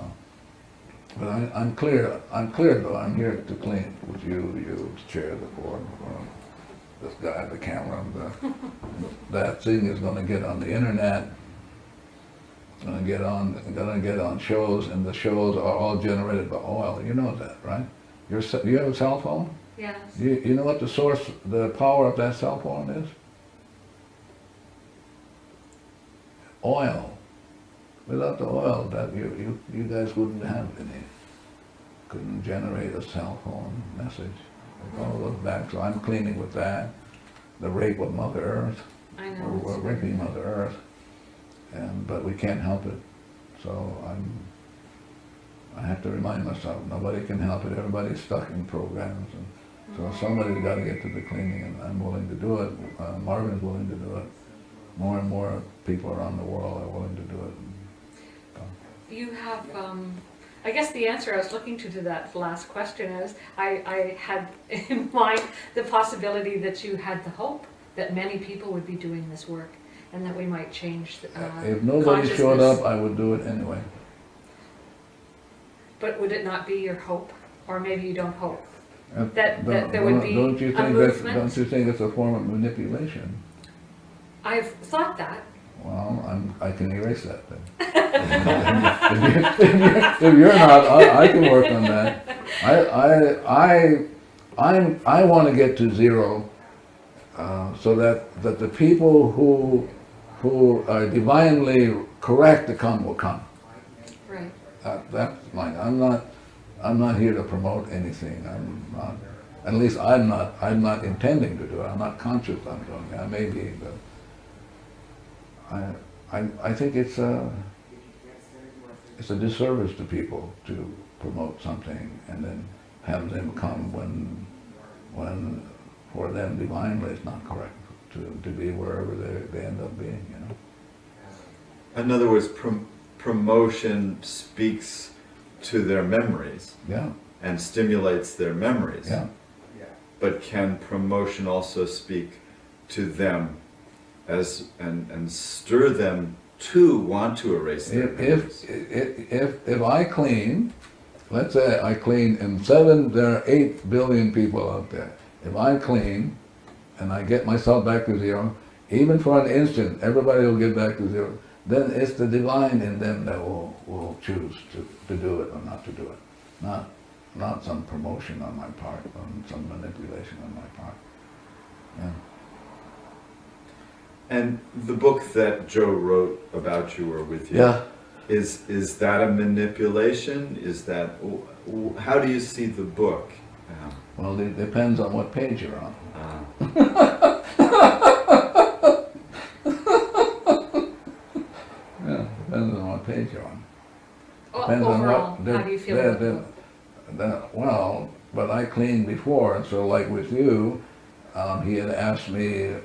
but I, I'm clear. I'm clear though. I'm here to clean with you. You chair the board. uh, this guy, the camera, the, that thing is going to get on the internet. gonna get on, gonna get on shows, and the shows are all generated by oil. You know that, right? Your, ce- you have a cell phone? Yes. You, you know what the source, the power of that cell phone is? Oil. Without the oil, that you, you, you guys wouldn't have any, couldn't generate a cell phone message. All those back, so I'm cleaning with that. The rape of Mother Earth, I know. we're, we're raping Mother Earth, and, but we can't help it. So I'm, I have to remind myself, nobody can help it, everybody's stuck in programs, and so somebody's gotta get to the cleaning, and I'm willing to do it, uh, Marvin's willing to do it. More and more people around the world are willing to do it. You have, um, I guess the answer I was looking to to that last question is, I, I had in mind the possibility that you had the hope that many people would be doing this work and that we might change, uh, If nobody showed up, I would do it anyway. But would it not be your hope? Or maybe you don't hope? Uh, That- that there would be Don't you a think that's, movement? don't you think it's a form of manipulation? I've thought that. Well, I'm, I can erase that then. If you- if you're- If you're not, I, I can work on that. I, I, I, I'm, I wanna get to zero, uh, so that, that the people who, who are divinely correct to come will come. Right. Uh, That's mine, I'm not, I'm not here to promote anything, I'm not, at least I'm not, I'm not intending to do it, I'm not conscious I'm doing it, I may be, but I, I, I think it's a, it's a disservice to people to promote something and then have them come when, when for them divinely it's not correct to, to be wherever they, they end up being, you know? In other words, prom- promotion speaks to their memories Yeah, and stimulates their memories. yeah. But can promotion also speak to them as and, and stir them to want to erase their If, if, if, if, if I clean, let's say I clean, and seven, there are eight billion people out there. If I clean, and I get myself back to zero, even for an instant, everybody will get back to zero. Then it's the divine in them that will, will choose to, to do it or not to do it. Not, not some promotion on my part, or some manipulation on my part. Yeah. And the book that Joe wrote about you or with you, Yeah. is is that a manipulation? Is that how do you see the book? Um, Well, it depends on what page you're on. uh, Yeah, depends on what page you're on. O- Depends on Overall, what. the- how do you feel the- about the- the the- Well, but I cleaned before, and so like with you, um, he had asked me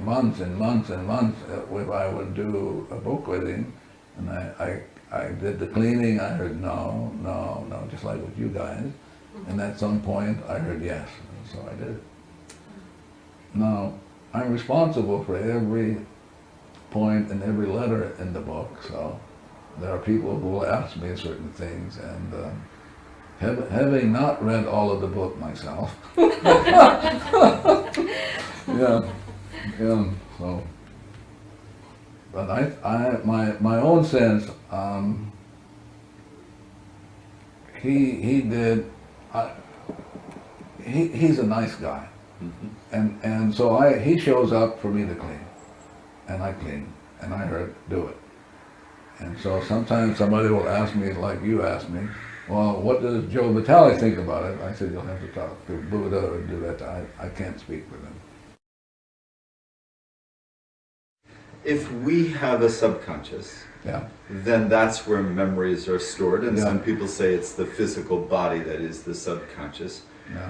months and months and months uh, if I would do a book with him. And I, I, I did the cleaning, I heard no, no, no, just like with you guys. And at some point, I heard yes, and so I did it. Now, I'm responsible for every point and every letter in the book, so there are people who will ask me certain things, and um, hav- having not read all of the book myself, yeah, yeah, so. But I, I, my, my own sense, um, he, he did, I, he, he's a nice guy. mhm. And, and so I, he shows up for me to clean, and I clean, and I heard, do it. And so sometimes somebody will ask me, like you asked me, well, what does Joe Vitale think about it? I said, you'll have to talk to Buddha or do that, I, I can't speak for them. If we have a subconscious, Yeah, then that's where memories are stored, and Yeah. some people say it's the physical body that is the subconscious. yeah.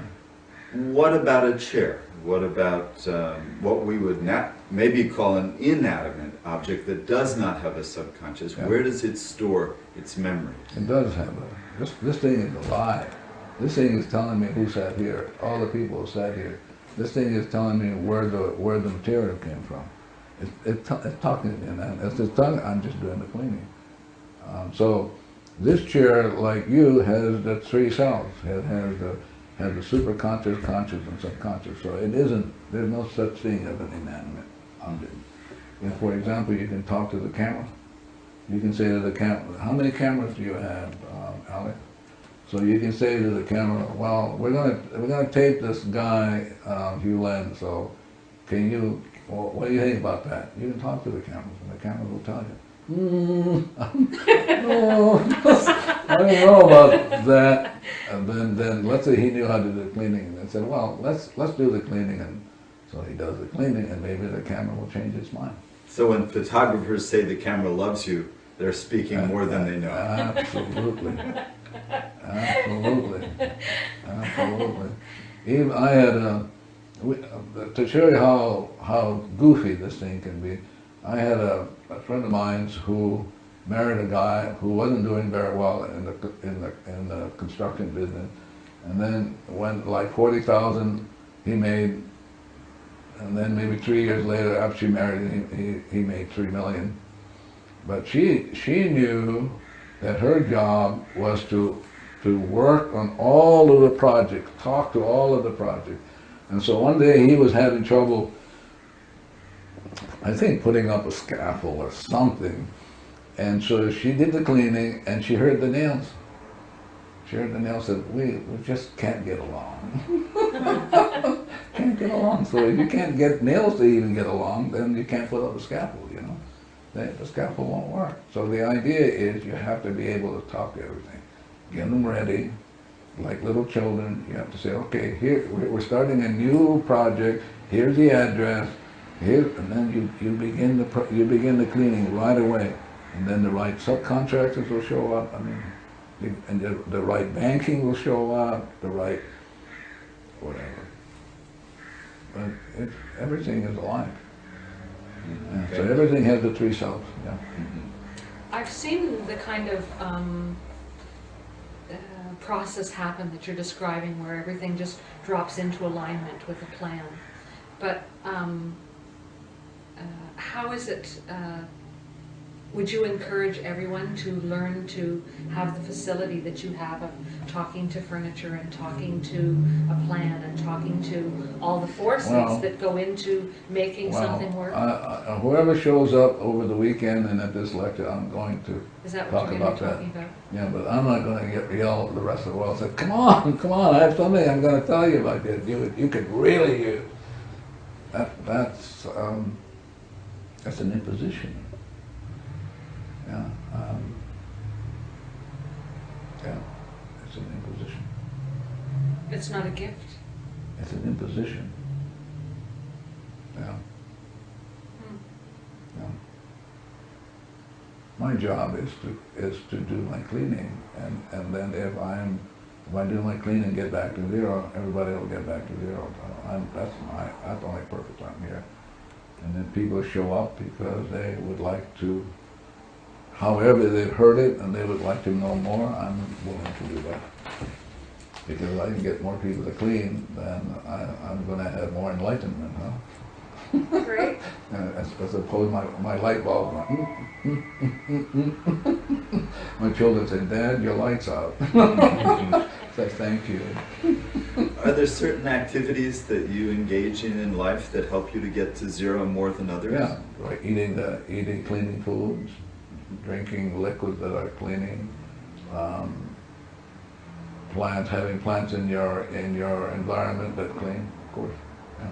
What about a chair? What about um, what we would maybe call an inanimate object that does not have a subconscious? Where does it store its memory? It does have a, this, this thing is alive. This thing is telling me who sat here, all the people who sat here. This thing is telling me where the, where the material came from. It, it, it's talking and it's just telling, I'm just doing the cleaning. Um, so, this chair, like you, has the three selves. It has the, has the superconscious, conscious, and subconscious. So it isn't, there's no such thing as an inanimate object. If, for example, you can talk to the camera, you can say to the camera, how many cameras do you have, um, Alex? So you can say to the camera, well, we're gonna, we're gonna tape this guy, uh, Hew Len, so can you, well, what do you think about that? You can talk to the cameras, and the cameras will tell you. Hmm, no, I don't know about that. And then, then, let's say he knew how to do cleaning, and then said, well, let's, let's do the cleaning, and so he does the cleaning, and maybe the camera will change its mind. So when photographers say the camera loves you, they're speaking more than they know. Absolutely. Absolutely. Absolutely. Even, I had a, uh, to show you how, how goofy this thing can be, I had a, a friend of mine who married a guy who wasn't doing very well in the, in the, in the construction business. And then when like forty thousand he made, and then maybe three years later, after she married, him, he, he made three million. But she, she knew that her job was to, to work on all of the projects, talk to all of the projects. And so one day he was having trouble, I think putting up a scaffold or something. And so she did the cleaning and she heard the nails. She heard the nails said, we, we just can't get along. can't get along. So if you can't get nails to even get along, then you can't put up a scaffold, you know? The, the scaffold won't work. So the idea is you have to be able to talk to everything. Get them ready, like little children. You have to say, okay, here, we're, starting a new project. Here's the address. Here, and then you, you begin the, pro- you begin the cleaning right away. And then the right subcontractors will show up. I mean, the- and the, the right banking will show up, the right, whatever. But it, everything is alive. Yeah, So everything has the three selves, yeah. Mhm. I've seen the kind of um, uh, process happen that you're describing, where everything just drops into alignment with a plan. But um, uh, how is it, uh, would you encourage everyone to learn to have the facility that you have of talking to furniture and talking to a plan and talking to all the forces Well- that go into making Well, something work? I- Whoever shows up over the weekend and at this lecture, I'm going to, Is that talk what you're going to be about that. about? yeah, but I'm not gonna get yell at the rest of the world, say, come on, come on, I have something I'm gonna tell you about this, you, you could really use. That, that's, um, that's an imposition. Yeah, um, yeah, it's an imposition. It's not a gift. It's an imposition. Yeah. Hmm. Yeah. My job is to, is to do my cleaning, and, and then if I'm, if I do my cleaning, and get back to zero, everybody will get back to zero. I'm, that's my, that's the only purpose I'm here. And then people show up because they would like to, however they've heard it, and they would like to know more, I'm willing to do that. Because I can get more people to clean, then I, I'm gonna have more enlightenment, huh? Great. Uh, as, as opposed my, my light bulb going, "Mm, mm, mm, mm, mm." my children say, Dad, your light's out. Say, thank you. Are there certain activities that you engage in in life that help you to get to zero more than others? Yeah, like eating, the eating cleaning foods, drinking liquids that are cleaning, um, plants, having plants in your, in your environment that clean, of course. yeah.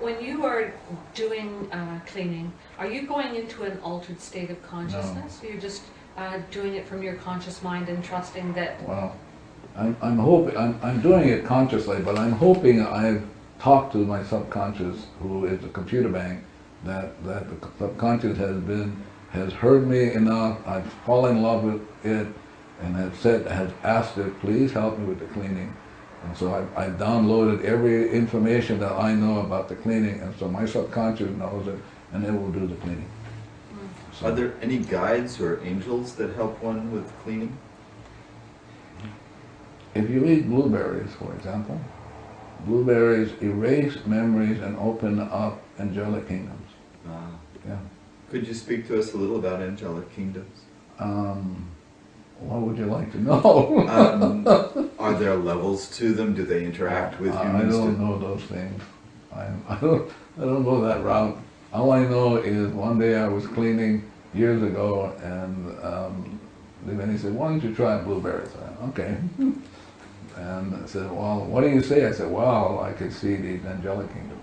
When you are doing uh, cleaning, are you going into an altered state of consciousness? You're just uh, doing it from your conscious mind and trusting that, Well, I'm, I'm hoping, I'm, I'm doing it consciously, but I'm hoping I've talked to my subconscious, who is a computer bank, that, that the subconscious has been, has heard me enough, I've fallen in love with it, and have said, has asked it, please help me with the cleaning. And so I've, I've downloaded every information that I know about the cleaning, and so my subconscious knows it, and it will do the cleaning. So- Are there any guides or angels that help one with cleaning? If you eat blueberries, for example, blueberries erase memories and open up angelic kingdoms. Uh, Yeah. Could you speak to us a little about angelic kingdoms? Um, what would you like to know? Um, are there levels to them? Do they interact with humans? I don't Do- know those things. I, I don't, I don't go that route. All I know is one day I was cleaning years ago and, um, then he said, why don't you try blueberries? I said, okay. And I said, well, what do you say? I said, well, I could see the angelic kingdom.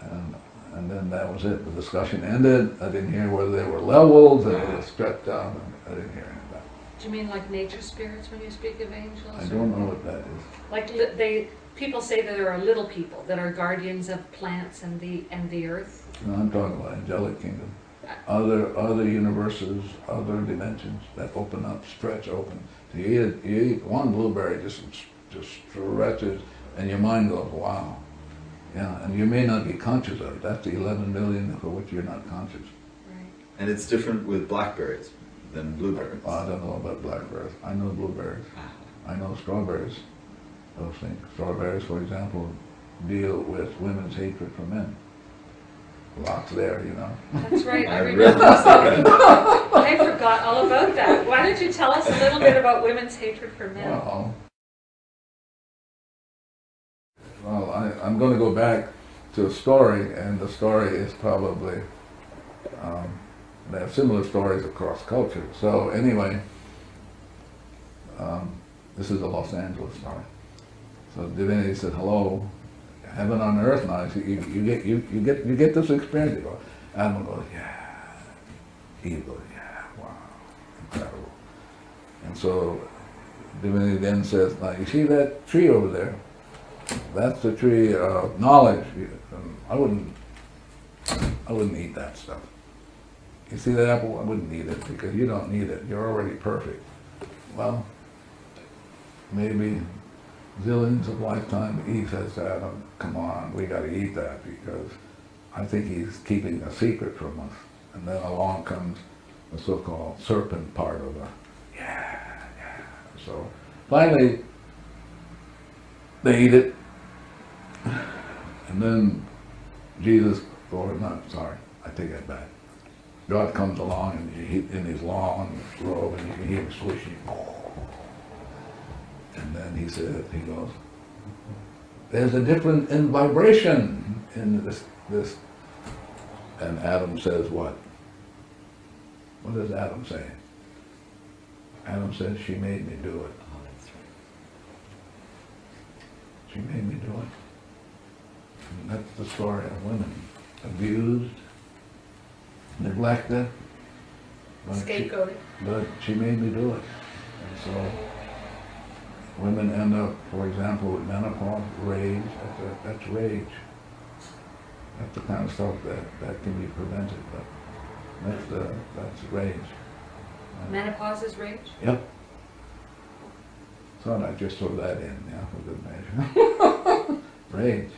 And, and then that was it. The discussion ended. I didn't hear whether they were levels and it was stretched out. I didn't hear any of that. Do you mean like nature spirits when you speak of angels? I don't know what that is. Like li- they, people say that there are little people that are guardians of plants and the, and the earth. No, I'm talking about angelic kingdom. Uh, other, other universes, other dimensions that open up, stretch open. So you eat, you eat one blueberry, just, just stretches, and your mind goes, wow. Yeah, and you may not be conscious of it. That's the 11 million for which you're not conscious. Right. And it's different with blackberries than blueberries. Oh, I don't know about blackberries. I know blueberries. Ah. I know strawberries. Those things. Strawberries, for example, deal with women's hatred for men. Lots there, you know. That's right, I I read remember something. I forgot all about that. Why don't you tell us a little bit about women's hatred for men? Well, well, I, I'm going to go back to a story, and the story is probably, um, they have similar stories across culture. So anyway, um, this is a Los Angeles story. So divinity said, "Hello, heaven on earth now." You, you, you get you, you get you get this experience. You go, Adam goes, "Yeah." Eve goes, "Yeah, wow, incredible." And so divinity then says, "Now you see that tree over there? That's the tree of knowledge. I wouldn't, I wouldn't eat that stuff. You see that apple? I wouldn't eat it because you don't need it. You're already perfect. Well, maybe zillions of lifetime Eve says to Adam, come on, we gotta eat that because I think he's keeping a secret from us. And then along comes the so-called serpent part of the, yeah, yeah. So finally, they eat it. And then Jesus, or not, sorry, I take that back. God comes along and he, in his long robe and you can hear him swishing. And then he said, he goes, there's a difference in vibration in this, this. And Adam says what? What does Adam say? Adam says, she made me do it. Oh. She made me do it. And that's the story of women, abused, neglected. but she- But she made me do it. And so women end up, for example, with menopause, rage, that's, a, that's rage. That's the kind of stuff that, that can be prevented, but that's the, that's rage. Menopause is rage? Yep. Thought I'd just throw that in, yeah, for good measure. Rage.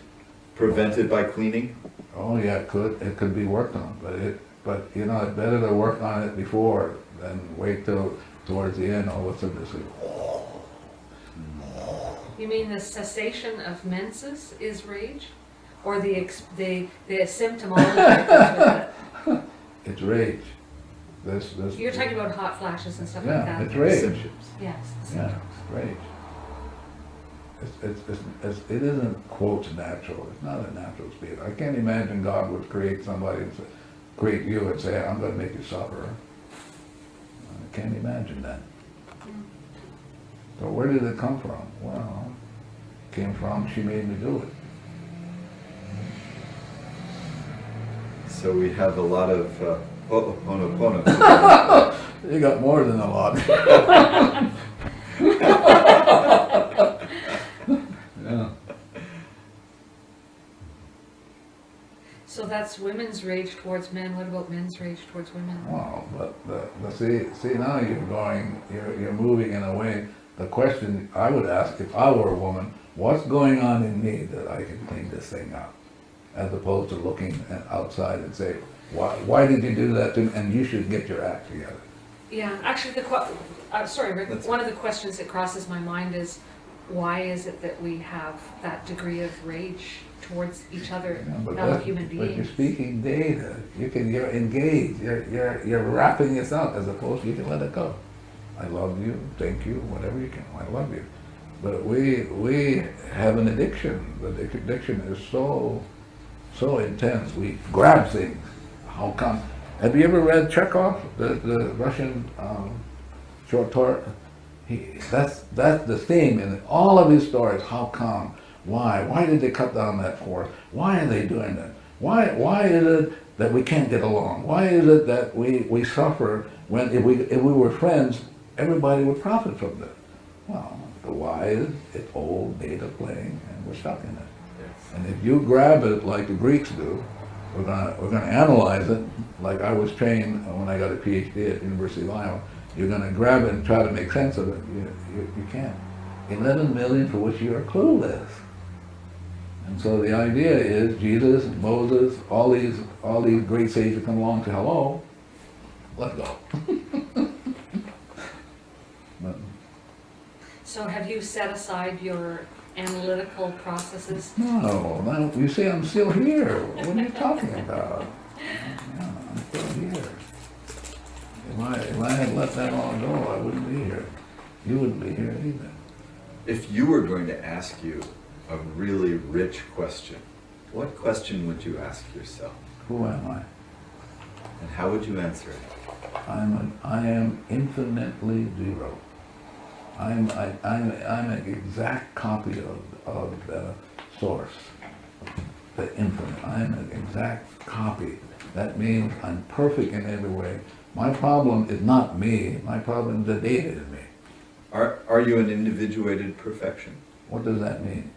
Prevented by cleaning? Oh, yeah, it could, it could be worked on, but it, but, you know, it's better to work on it before than wait till, towards the end, all of a sudden it's like, You mean the cessation of menses is rage? Or the, ex- the, the symptomology that comes with it's rage. This, this. You're talking about hot flashes and stuff like Yeah, that? it's rage. Symptoms. Yes, the Yeah, symptoms. rage. It's, it's, it's, it's, it isn't quote natural, it's not a natural state. I can't imagine God would create somebody and say, create you and say, I'm gonna make you suffer. I can't imagine that. So where did it come from? Well, it came from, she made me do it. So we have a lot of uh, Ho'oponopono. You got more than a lot. Yeah. So that's women's rage towards men, what about men's rage towards women? Well, but, the but see, see now you're going, you're, you're moving in a way, the question I would ask if I were a woman, what's going on in me that I can clean this thing up? As opposed to looking outside and say, why, why did you do that to me? And you should get your act together. Yeah, actually, the, uh, sorry, Rick, one of the questions that crosses my mind is, why is it that we have that degree of rage towards each other, You know, fellow that- human But you're speaking data, you can, you're engaged, you're, you're, you're wrapping yourself as opposed to you can let it go. I love you, thank you, whatever you can, I love you. But we, we have an addiction, the addiction is so so intense, we grab things. How come? Have you ever read Chekhov, the, the Russian um, short story? He, that's, that's the theme in all of his stories. How come? Why? Why did they cut down that forest? Why are they doing that? Why, why is it that we can't get along? Why is it that we, we suffer when if we, if we were friends, everybody would profit from that? Well, the why is it's old data playing and we're stuck in it. And if you grab it like the Greeks do, we're gonna, we're gonna analyze it, like I was trained when I got a PhD at University of Iowa. You're gonna grab it and try to make sense of it, you, you, you can't. Eleven million for which you are clueless. And so the idea is Jesus, Moses, all these, all these great sages come along to hello, let's go. So have you set aside your analytical processes? No, no, you see, I'm still here. What are you talking about? Yeah, I'm still here. If I, if I had let that all go, I wouldn't be here. You wouldn't be here either. If you were going to ask you a really rich question, what question would you ask yourself? Who am I? And how would you answer it? I'm an, I am infinitely zero. I'm, I, I'm, I'm an exact copy of, of the source, the infinite. I'm an exact copy. That means I'm perfect in every way. My problem is not me, my problem is the data is me. Are, are you an individuated perfection? What does that mean?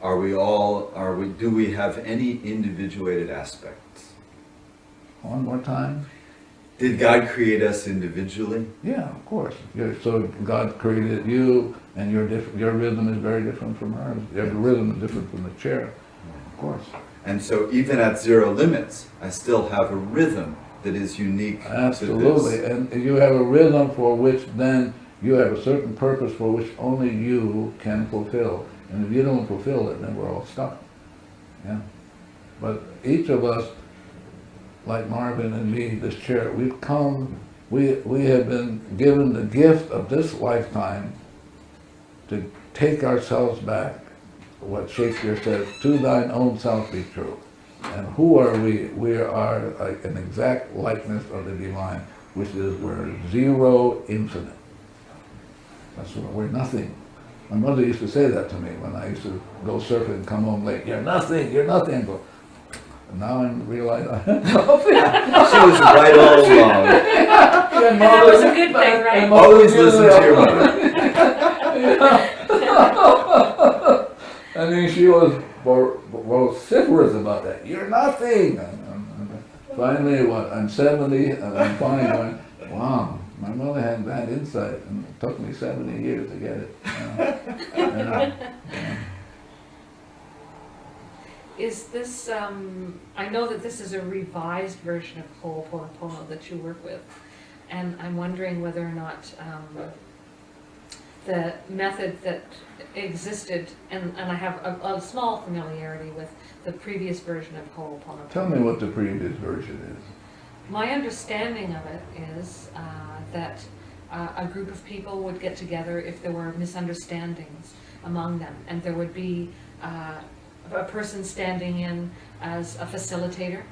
Are we all, are we, do we have any individuated aspects? One more time? Did God create us individually? Yeah, of course. You're, so God created you, and your diff, your rhythm is very different from hers. Your rhythm is different from the chair, of course. And so even at zero limits, I still have a rhythm that is unique to Absolutely, and you have a rhythm for which then you have a certain purpose for which only you can fulfill. And if you don't fulfill it, then we're all stuck. Yeah. But each of us, like Marvin and me, this chair, we've come, we, we have been given the gift of this lifetime to take ourselves back, what Shakespeare says, to thine own self be true. And who are we? We are like an exact likeness of the divine, which is we're zero infinite. That's what we're nothing. My mother used to say that to me when I used to go surfing and come home late. You're nothing, you're nothing. I go, and now I realize She was right all along. That was a good thing, right? Always listen to your mother. I oh, mean, she was vo- vociferous about that. You're nothing. And- and- and Finally, what, I'm 70 and I'm finally going, wow, my mother had that insight and it took me 70 years to get it. you know. Yeah, yeah. Is this, um, I know that this is a revised version of Ho'oponopono that you work with, and I'm wondering whether or not, um, the method that existed, and, and I have a, a small familiarity with the previous version of Ho'oponopono. Tell me what the previous version is. My understanding of it is uh, that uh, a group of people would get together if there were misunderstandings among them, and there would be uh, a person standing in as a facilitator,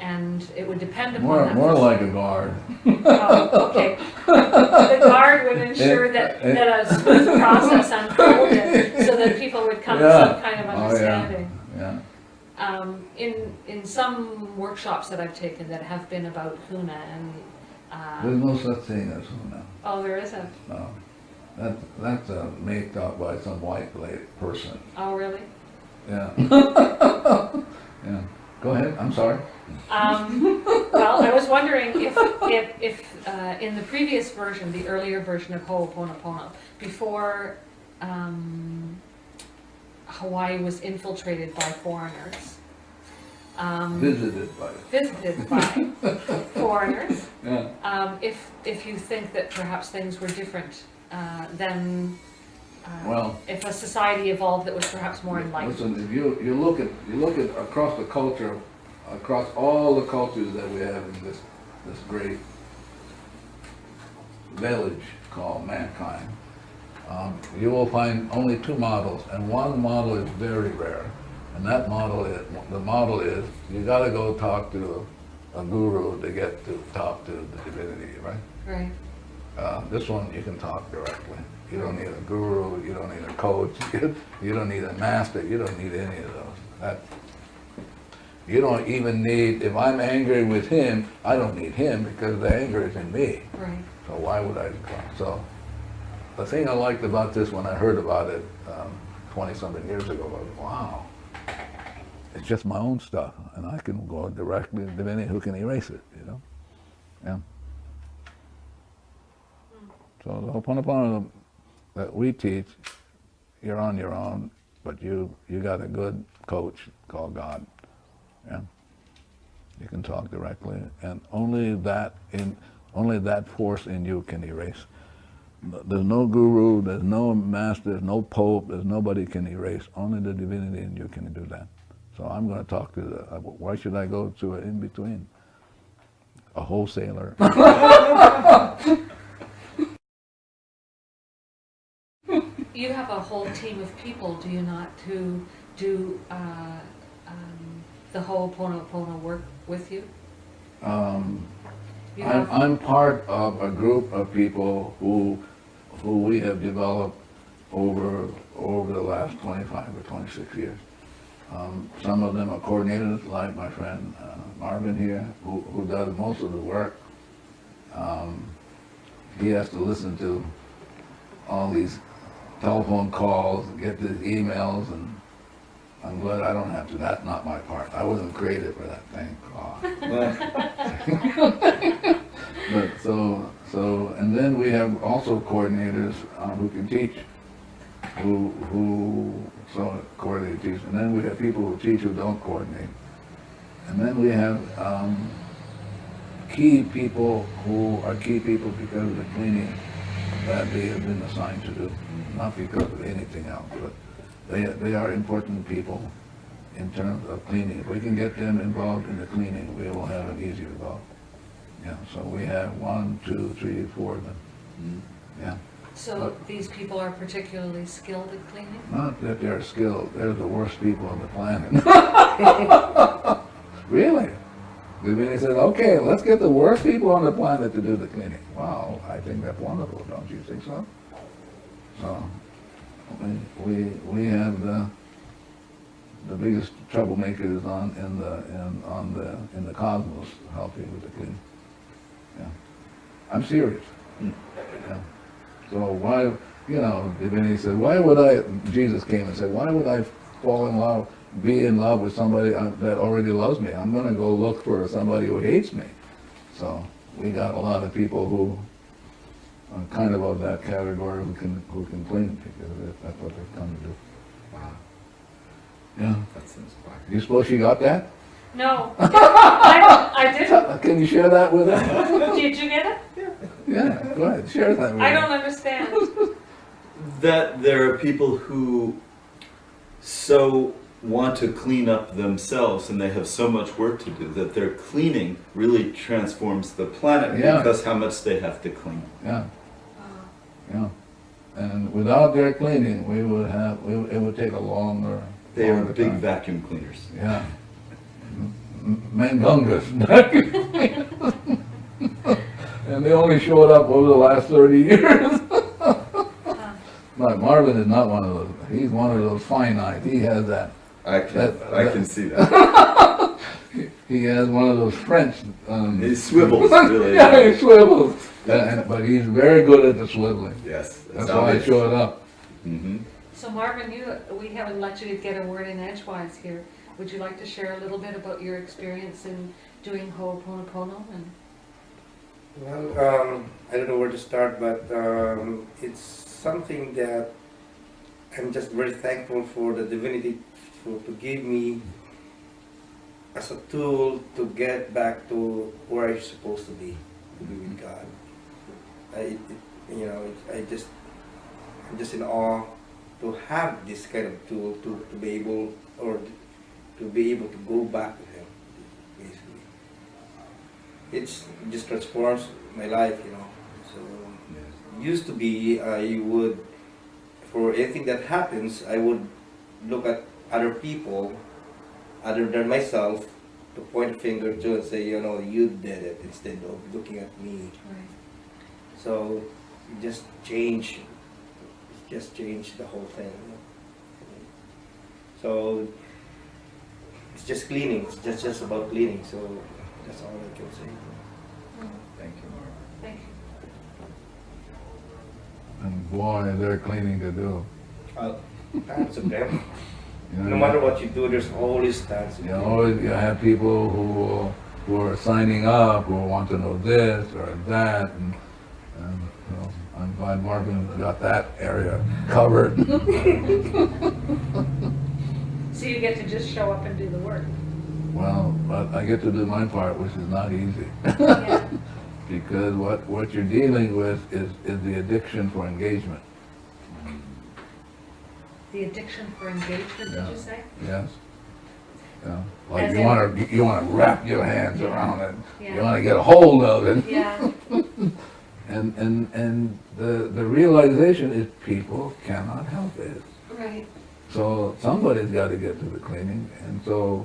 and it would depend upon More, that. more like a guard. Oh, okay. The guard would ensure that, that a smooth process unfolded, so that people would come to some kind of Oh, yeah. understanding. Yeah. Um, in, in some workshops that I've taken that have been about Huna and, There's uh, no such thing as Huna. oh, there isn't, No. That, that's a make up by some white lady person. oh, really? Yeah. Yeah. Go ahead, I'm sorry. Um, well, I was wondering if, if, if, uh, in the previous version, the earlier version of Ho'oponopono, before, um, Hawaii was infiltrated by foreigners, um, Visited by, visited by foreigners, yeah. um, if, if you think that perhaps things were different, uh, then, uh, Well- if a society evolved that was perhaps more enlightened. Listen, if you, you look at, you look at across the culture, across all the cultures that we have in this, this great village called mankind, um, you will find only two models, and one model is very rare, And that model is, the model is, you gotta go talk to a guru to get to talk to the divinity, right? Right. Uh, this one, you can talk directly. You don't need a guru, you don't need a coach, you don't need a master, you don't need any of those. That, you don't even need, if I'm angry with him, I don't need him because the anger is in me. Right. So why would I, so, the thing I liked about this when I heard about it, um, twenty-something years ago, was, wow, it's just my own stuff, and I can go directly to divinity who can erase it, you know? Yeah. So the Ho'oponopono that we teach, you're on your own, but you, you got a good coach called God, yeah? You can talk directly, and only that in, only that force in you can erase. There's no guru, there's no master, there's no pope, there's nobody can erase. Only the divinity in you can do that. So I'm going to talk to the, uh, why should I go to an in-between? A wholesaler. You have a whole team of people, do you not, who do uh, um, the Ho'oponopono work with you? Um, You I'm, I'm part of a group of people who, who we have developed over, over the last 25 or 26 years. Um, some of them are coordinators, like my friend uh, Marvin here, who, who does most of the work. Um, he has to listen to all these telephone calls, get these emails, and I'm glad I don't have to. That's not my part. I wasn't created for that thing. Oh. But so, so, and then we have also coordinators uh, who can teach, who, who, so coordinate teach, and then we have people who teach who don't coordinate. And then we have um, key people who are key people because of the cleaning that they have been assigned to do, not because of anything else, but they, they are important people in terms of cleaning. If we can get them involved in the cleaning, we will have an easier go. Yeah, so we have one, two, three, four of them. Mm-hmm. Yeah, so these people are particularly skilled at cleaning? not that they're skilled, they're the worst people on the planet. Really? Divinity says, okay, let's get the worst people on the planet to do the cleaning. Wow, I think that's wonderful, don't you think so? So, we, we, we have the, the biggest troublemakers on, in the, in, on the, in the cosmos helping with the cleaning. Yeah. I'm serious. Mm. Yeah. So why, you know, Divinity said, why would I, Jesus came and said, why would I fall in love, be in love with somebody uh, that already loves me? I'm gonna go look for somebody who hates me. So we got a lot of people who are kind of of that category who can, who can clean because that's what they've come to do. Wow, Yeah. that sounds quack. You suppose she got that? No, I, I didn't. Can you share that with her? Did you get it? Yeah, go ahead, share that with her. I don't understand. That there are people who so want to clean up themselves and they have so much work to do that their cleaning really transforms the planet Yeah. because how much they have to clean. Yeah, yeah. And without their cleaning, we would have, we- it would take a longer. They are big time. vacuum cleaners. Yeah. M- m- Mangungus. And they only showed up over the last thirty years. Uh-huh. But Marvin is not one of those, he's one of those finite, he has that, I can, That- I that- can see that. he has one of those French, um. He swivels, really. Yeah, he swivels, Yeah, and- but he's very good at the swiveling, Yes. that's why I showed up. hmm So Marvin, you, we haven't let you get a word in edgewise here. Would you like to share a little bit about your experience in doing Ho'oponopono and? Well, um, I don't know where to start, but um, it's something that I'm just very thankful for the divinity for, to give me as a tool to get back to where I'm supposed to be, to be with God. I, it, you know, it, I just, I'm just in awe to have this kind of tool to, to be able, or to be able to go back to Him, basically it's it just transforms my life, you know. So used to be I would for anything that happens I would look at other people, other than myself, to point a finger to and say, you know, you did it instead of looking at me. Right. So it just change, it just change the whole thing. So it's just cleaning. It's just just about cleaning. So that's all I can say. Thank you, Mark. Thank you. And boy, is there cleaning to do. Uh, tons of them. You know, No matter what you do, there's always tons. of You them. always you have people who who are signing up who want to know this or that, and, and you know, I'm glad Marvin got that area covered. So you get to just show up and do the work. well, but I get to do my part, which is not easy, Yeah. because what what you're dealing with is is the addiction for engagement. The addiction for engagement, did you say? Yes. Yeah. Like As you in- want to you want to wrap your hands around it. You Yeah. want to get a hold of it. Yeah, And, and, and the, the realization is people cannot help it. right. So somebody's got to get to the cleaning, and so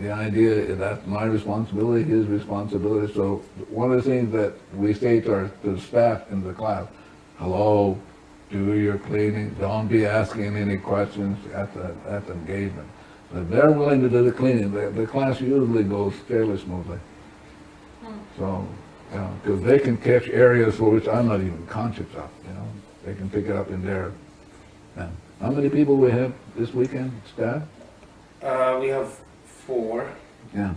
the idea is that's my responsibility, his responsibility. So one of the things that we say to our, to the staff in the class, hello, do your cleaning, don't be asking any questions at the, at the engagement. If they're willing to do the cleaning, the, the class usually goes fairly smoothly. So, yeah, because they can catch areas for which I'm not even conscious of, you know, they can pick it up in there. Yeah. How many people we have this weekend, staff? Uh, we have four, Yeah,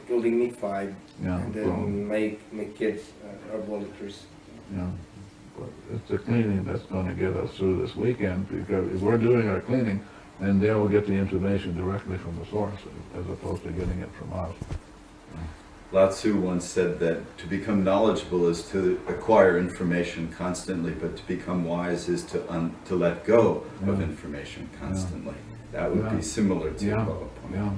including me, five, yeah, and then my my kids uh, are volunteers. yeah. It's the cleaning that's gonna get us through this weekend, because if we're doing our cleaning, then they will get the information directly from the source, as opposed to getting it from us. Lao Tzu once said that to become knowledgeable is to acquire information constantly, but to become wise is to un, to let go of information constantly. That would Yeah. be similar to Yeah. Yeah,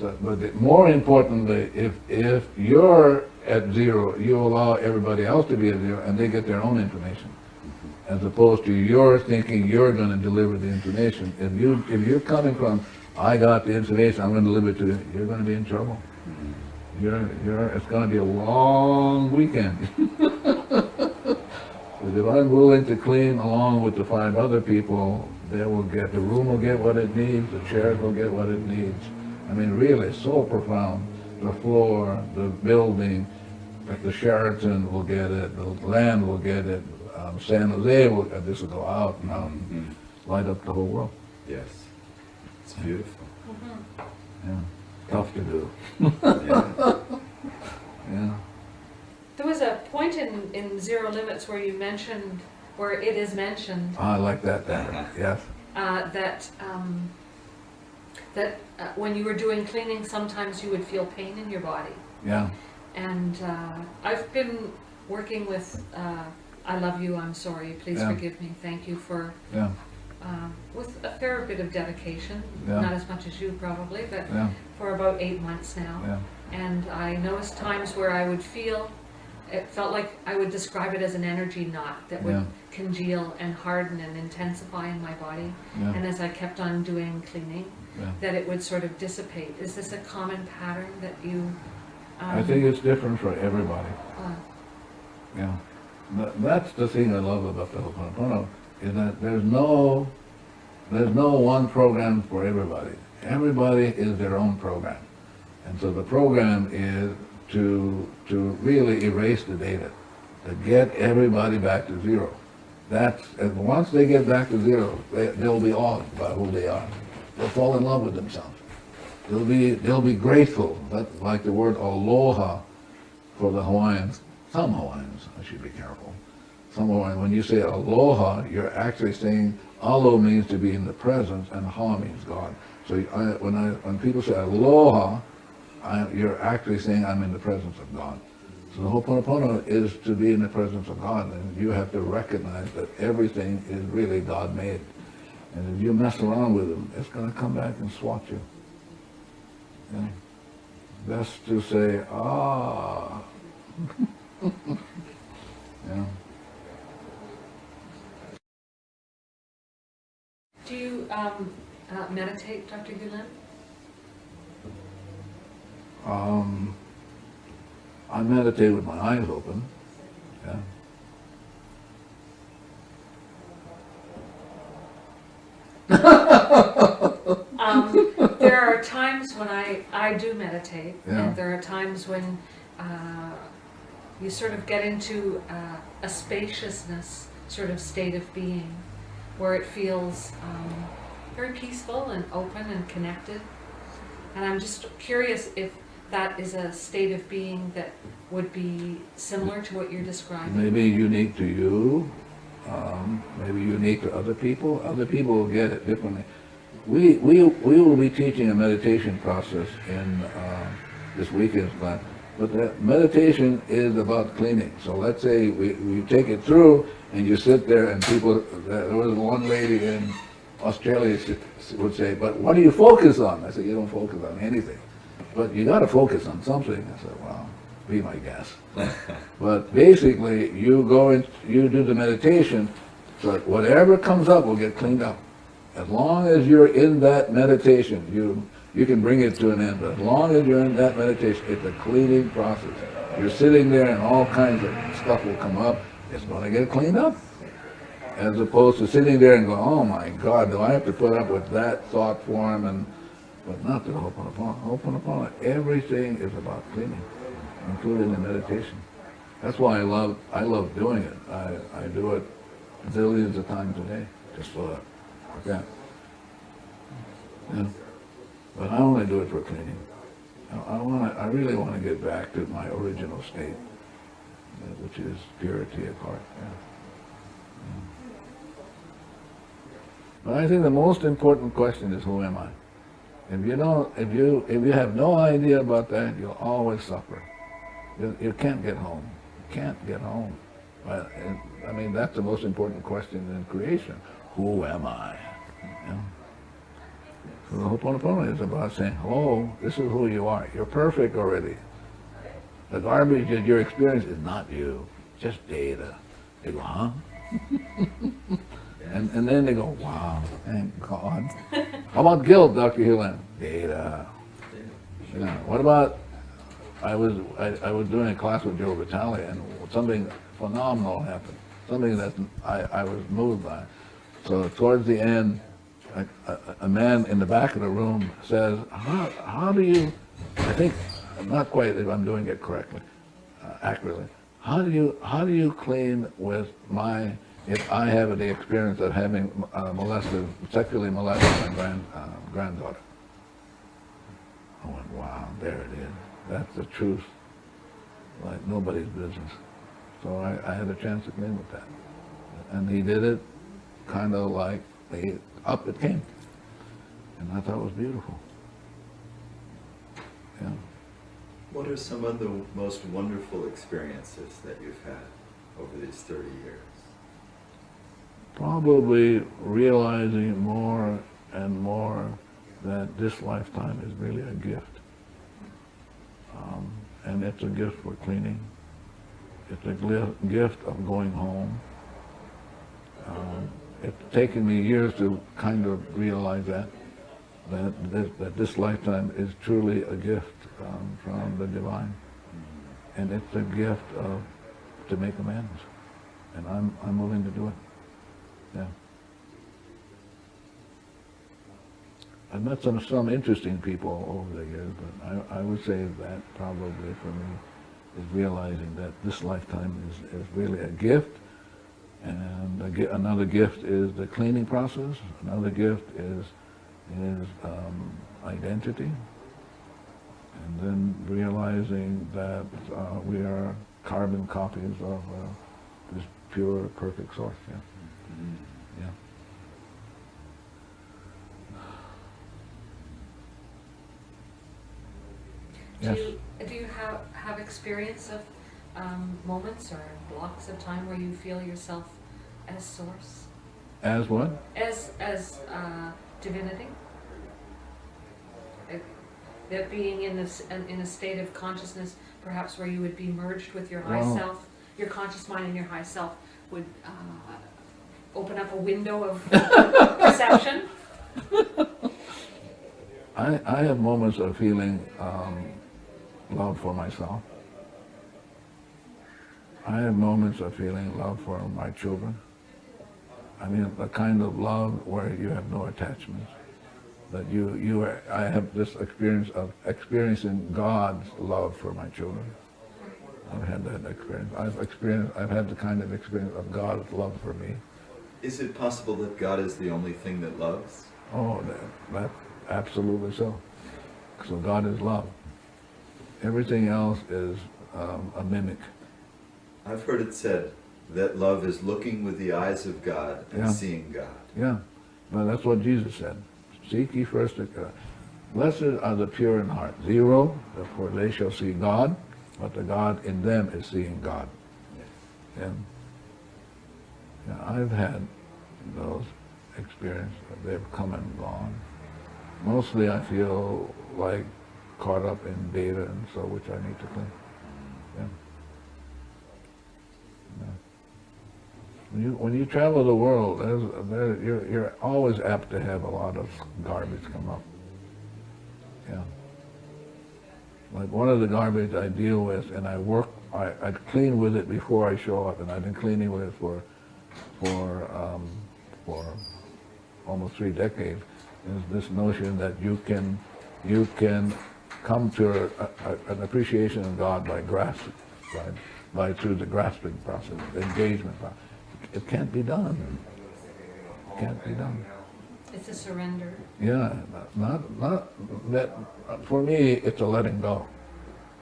so, but the- more importantly, if, if you're at zero, you allow everybody else to be at zero, and they get their own information. Mm-hmm. As opposed to you're thinking you're gonna deliver the information. If you, if you're coming from, I got the information, I'm gonna deliver it to you, you're gonna be in trouble. Mm-hmm. You're, you're, it's gonna be a long weekend. But if I'm willing to clean along with the five other people, they will get, the room will get what it needs, the chairs will get what it needs. I mean, really, so profound. The floor, the building, the Sheraton will get it, the land will get it, um, San Jose will, uh, this will go out and out, and Mhm. light up the whole world. Yes, it's beautiful. Yeah, tough to do, Yeah. yeah. There was a point in, in Zero Limits where you mentioned, where it is mentioned, I like that better, yes, uh, that, um, that uh, when you were doing cleaning, sometimes you would feel pain in your body. yeah, And uh, I've been working with uh, I Love You, I'm Sorry, Please Yeah. Forgive Me, Thank You for, yeah, uh, with a fair bit of dedication, Yeah. not as much as you probably, but for about eight months now. And I noticed times where I would feel, it felt like I would describe it as an energy knot that would congeal and harden and intensify in my body. And as I kept on doing cleaning, that it would sort of dissipate. Is this a common pattern that you? I think it's different for everybody. Yeah, That- that's the thing I love about the Ho'oponopono, is that there's no, there's no one program for everybody. Everybody is their own program. And so the program is to, to really erase the data, to get everybody back to zero. That's, and once they get back to zero, they, they'll be awed by who they are. They'll fall in love with themselves. They'll be, they'll be grateful, that's like the word aloha for the Hawaiians, some Hawaiians, I should be careful. Some Hawaiians, when you say aloha, you're actually saying, alo means to be in the presence and ha means God. So I, when I, when people say aloha, I, you're actually saying I'm in the presence of God. So the Ho'oponopono is to be in the presence of God, and you have to recognize that everything is really God-made. And if you mess around with them, it's gonna come back and swat you. Yeah. Best to say, ah. Yeah. Do you, um, uh, meditate, Dr. Hew Len? Um, I meditate with my eyes open, yeah. Um, there are times when I, I do meditate, Yeah. and there are times when uh, you sort of get into uh, a spaciousness sort of state of being, where it feels um, very peaceful and open and connected. And I'm just curious if that is a state of being that would be similar to what you're describing. Maybe unique to you, um, maybe unique to other people. Other people will get it differently. We, we, we will be teaching a meditation process in uh, this weekend's class. But meditation is about cleaning. So let's say we, we take it through and you sit there and people, there was one lady in Australia would say, but what do you focus on? I said, you don't focus on anything. But you gotta focus on something. I said, well, be my guest. But basically, you go and you do the meditation, so whatever comes up will get cleaned up. As long as you're in that meditation, you, you can bring it to an end. As long as you're in that meditation, it's a cleaning process. You're sitting there and all kinds of stuff will come up, it's gonna get cleaned up. As opposed to sitting there and going, oh my God, do I have to put up with that thought form and, but not the Ho'oponopono. Ho'oponopono, everything is about cleaning, including the meditation. That's why I love, I love doing it. I, I do it zillions of times a day, just for that. Yeah. But I only do it for cleaning. I, wanna, I really wanna get back to my original state, uh, which is purity of heart, yeah. But I think the most important question is who am I? If you don't, if you, if you have no idea about that, you'll always suffer. You, you can't get home. You can't get home. I mean, that's the most important question in creation. Who am I? You know? So the Ho'oponopono is about saying, hello, this is who you are. You're perfect already. The garbage that your experience is not you, just data. They go, huh? And, and then they go, wow, thank God. How about guilt, Dr. Hew Len? Data. Yeah. What about, I was, I, I was doing a class with Joe Vitale and something phenomenal happened. Something that I, I was moved by. So towards the end, a, a, a man in the back of the room says, how, how do you, I think, not quite if I'm doing it correctly, uh, accurately. How do you, how do you clean with my, if I have the experience of having uh, molested, sexually molested my grand, uh, granddaughter? I went, wow, there it is. That's the truth, like nobody's business. So I, I had a chance to clean with that. And he did it kind of like, he, up it came. And I thought it was beautiful. Yeah. What are some of the most wonderful experiences that you've had over these 30 years? Probably realizing more and more that this lifetime is really a gift. Um, and it's a gift for cleaning. It's a gift of going home. Um, it's taken me years to kind of realize that, that this, that this lifetime is truly a gift um, from the divine. And it's a gift of, to make amends. And I'm, I'm willing to do it. Yeah. I've met some, some interesting people over the years, but I, I would say that probably for me is realizing that this lifetime is, is really a gift. And another gift is the cleaning process. Another gift is, is um, identity. And then realizing that uh, we are carbon copies of uh, this pure, perfect source. Yeah. Yeah. Do Yes. you, do you have, have experience of um, moments or blocks of time where you feel yourself as source, As what? as, as uh, divinity? That being in this, in in a state of consciousness, perhaps where you would be merged with your high Wow. self, your conscious mind and your high self would uh, open up a window of perception? I, I have moments of feeling um, love for myself. I have moments of feeling love for my children. I mean, the kind of love where you have no attachments. That you, you are, I have this experience of experiencing God's love for my children. I've had that experience. I've experienced, I've had the kind of experience of God's love for me. Is it possible that God is the only thing that loves? Oh, that, that, absolutely so. So God is love. Everything else is um, a mimic. I've heard it said that love is looking with the eyes of God and Yeah. seeing God. Yeah, but that's what Jesus said. Seek ye first the God. Blessed are the pure in heart. Zero, for they shall see God, but the God in them is seeing God. And yeah, I've had those experiences. They've come and gone. Mostly I feel like caught up in data and so, which I need to clean. Yeah. Yeah. When you, when you travel the world, there's, there, you're, you're always apt to have a lot of garbage come up. Yeah. Like one of the garbage I deal with, and I work, I, I clean with it before I show up, and I've been cleaning with it for, for, um, for almost three decades, is this notion that you can, you can come to a, a, an appreciation of God by grasping, right? By through the grasping process, the engagement process. It can't be done. It can't be done. It's a surrender. Yeah, not, not, that, for me, it's a letting go.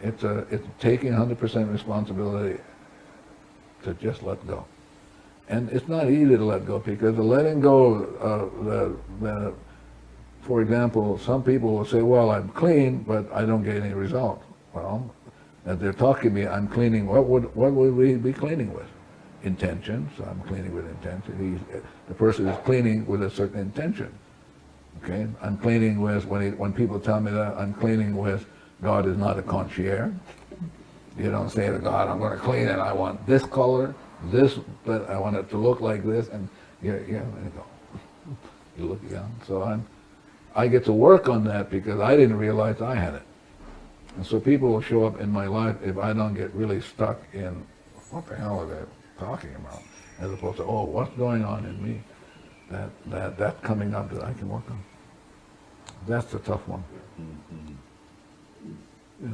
It's a, it's taking hundred percent responsibility to just let go. And it's not easy to let go because the letting go, uh, the, the, for example, some people will say, well, I'm clean, but I don't get any result. Well, as they're talking to me, I'm cleaning, what would, what would we be cleaning with? Intention, so I'm cleaning with intention. He's, uh, the person is cleaning with a certain intention. Okay, I'm cleaning with, when, he, when people tell me that, I'm cleaning with, God is not a concierge. You don't say to God, I'm going to clean it, I want this color, this, but I want it to look like this, and yeah, yeah, you go. You look, yeah, so I'm, I get to work on that because I didn't realize I had it. And so people will show up in my life if I don't get really stuck in, what the hell are they talking about? As opposed to, oh, what's going on in me? That, that, that's coming up that I can work on. That's the tough one. Yeah.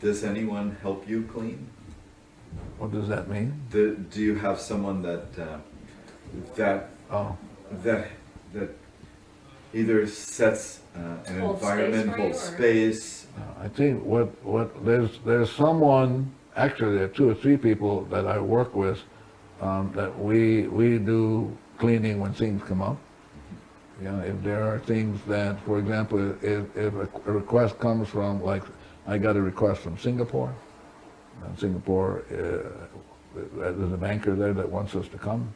Does anyone help you clean? What does that mean? Do, do you have someone that, uh, that, Oh, that, that either sets uh, an Hold space environment, for you, holds or- space? I think what, what, there's, there's someone, actually there are two or three people that I work with, um, that we, we do cleaning when things come up. You know, if there are things that, for example, if, if a request comes from, like, I got a request from Singapore, and Singapore, uh, there's a banker there that wants us to come.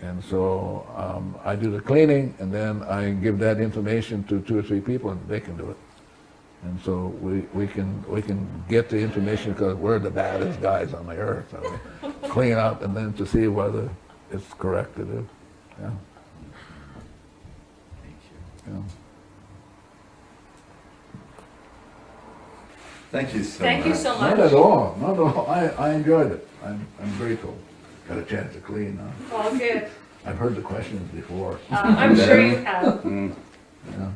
And so, um, I do the cleaning, and then I give that information to two or three people, and they can do it. And so we, we can, we can get the information because we're the baddest guys on the earth. So we clean up and then to see whether it's corrected. to do. Yeah, Thank you. yeah. Thank you so Thank you much. Not at all, not at all. I, I enjoyed it. I'm, I'm grateful. Got a chance to clean. huh? All good. I've heard the questions before. Uh, I'm sure you have. Yeah.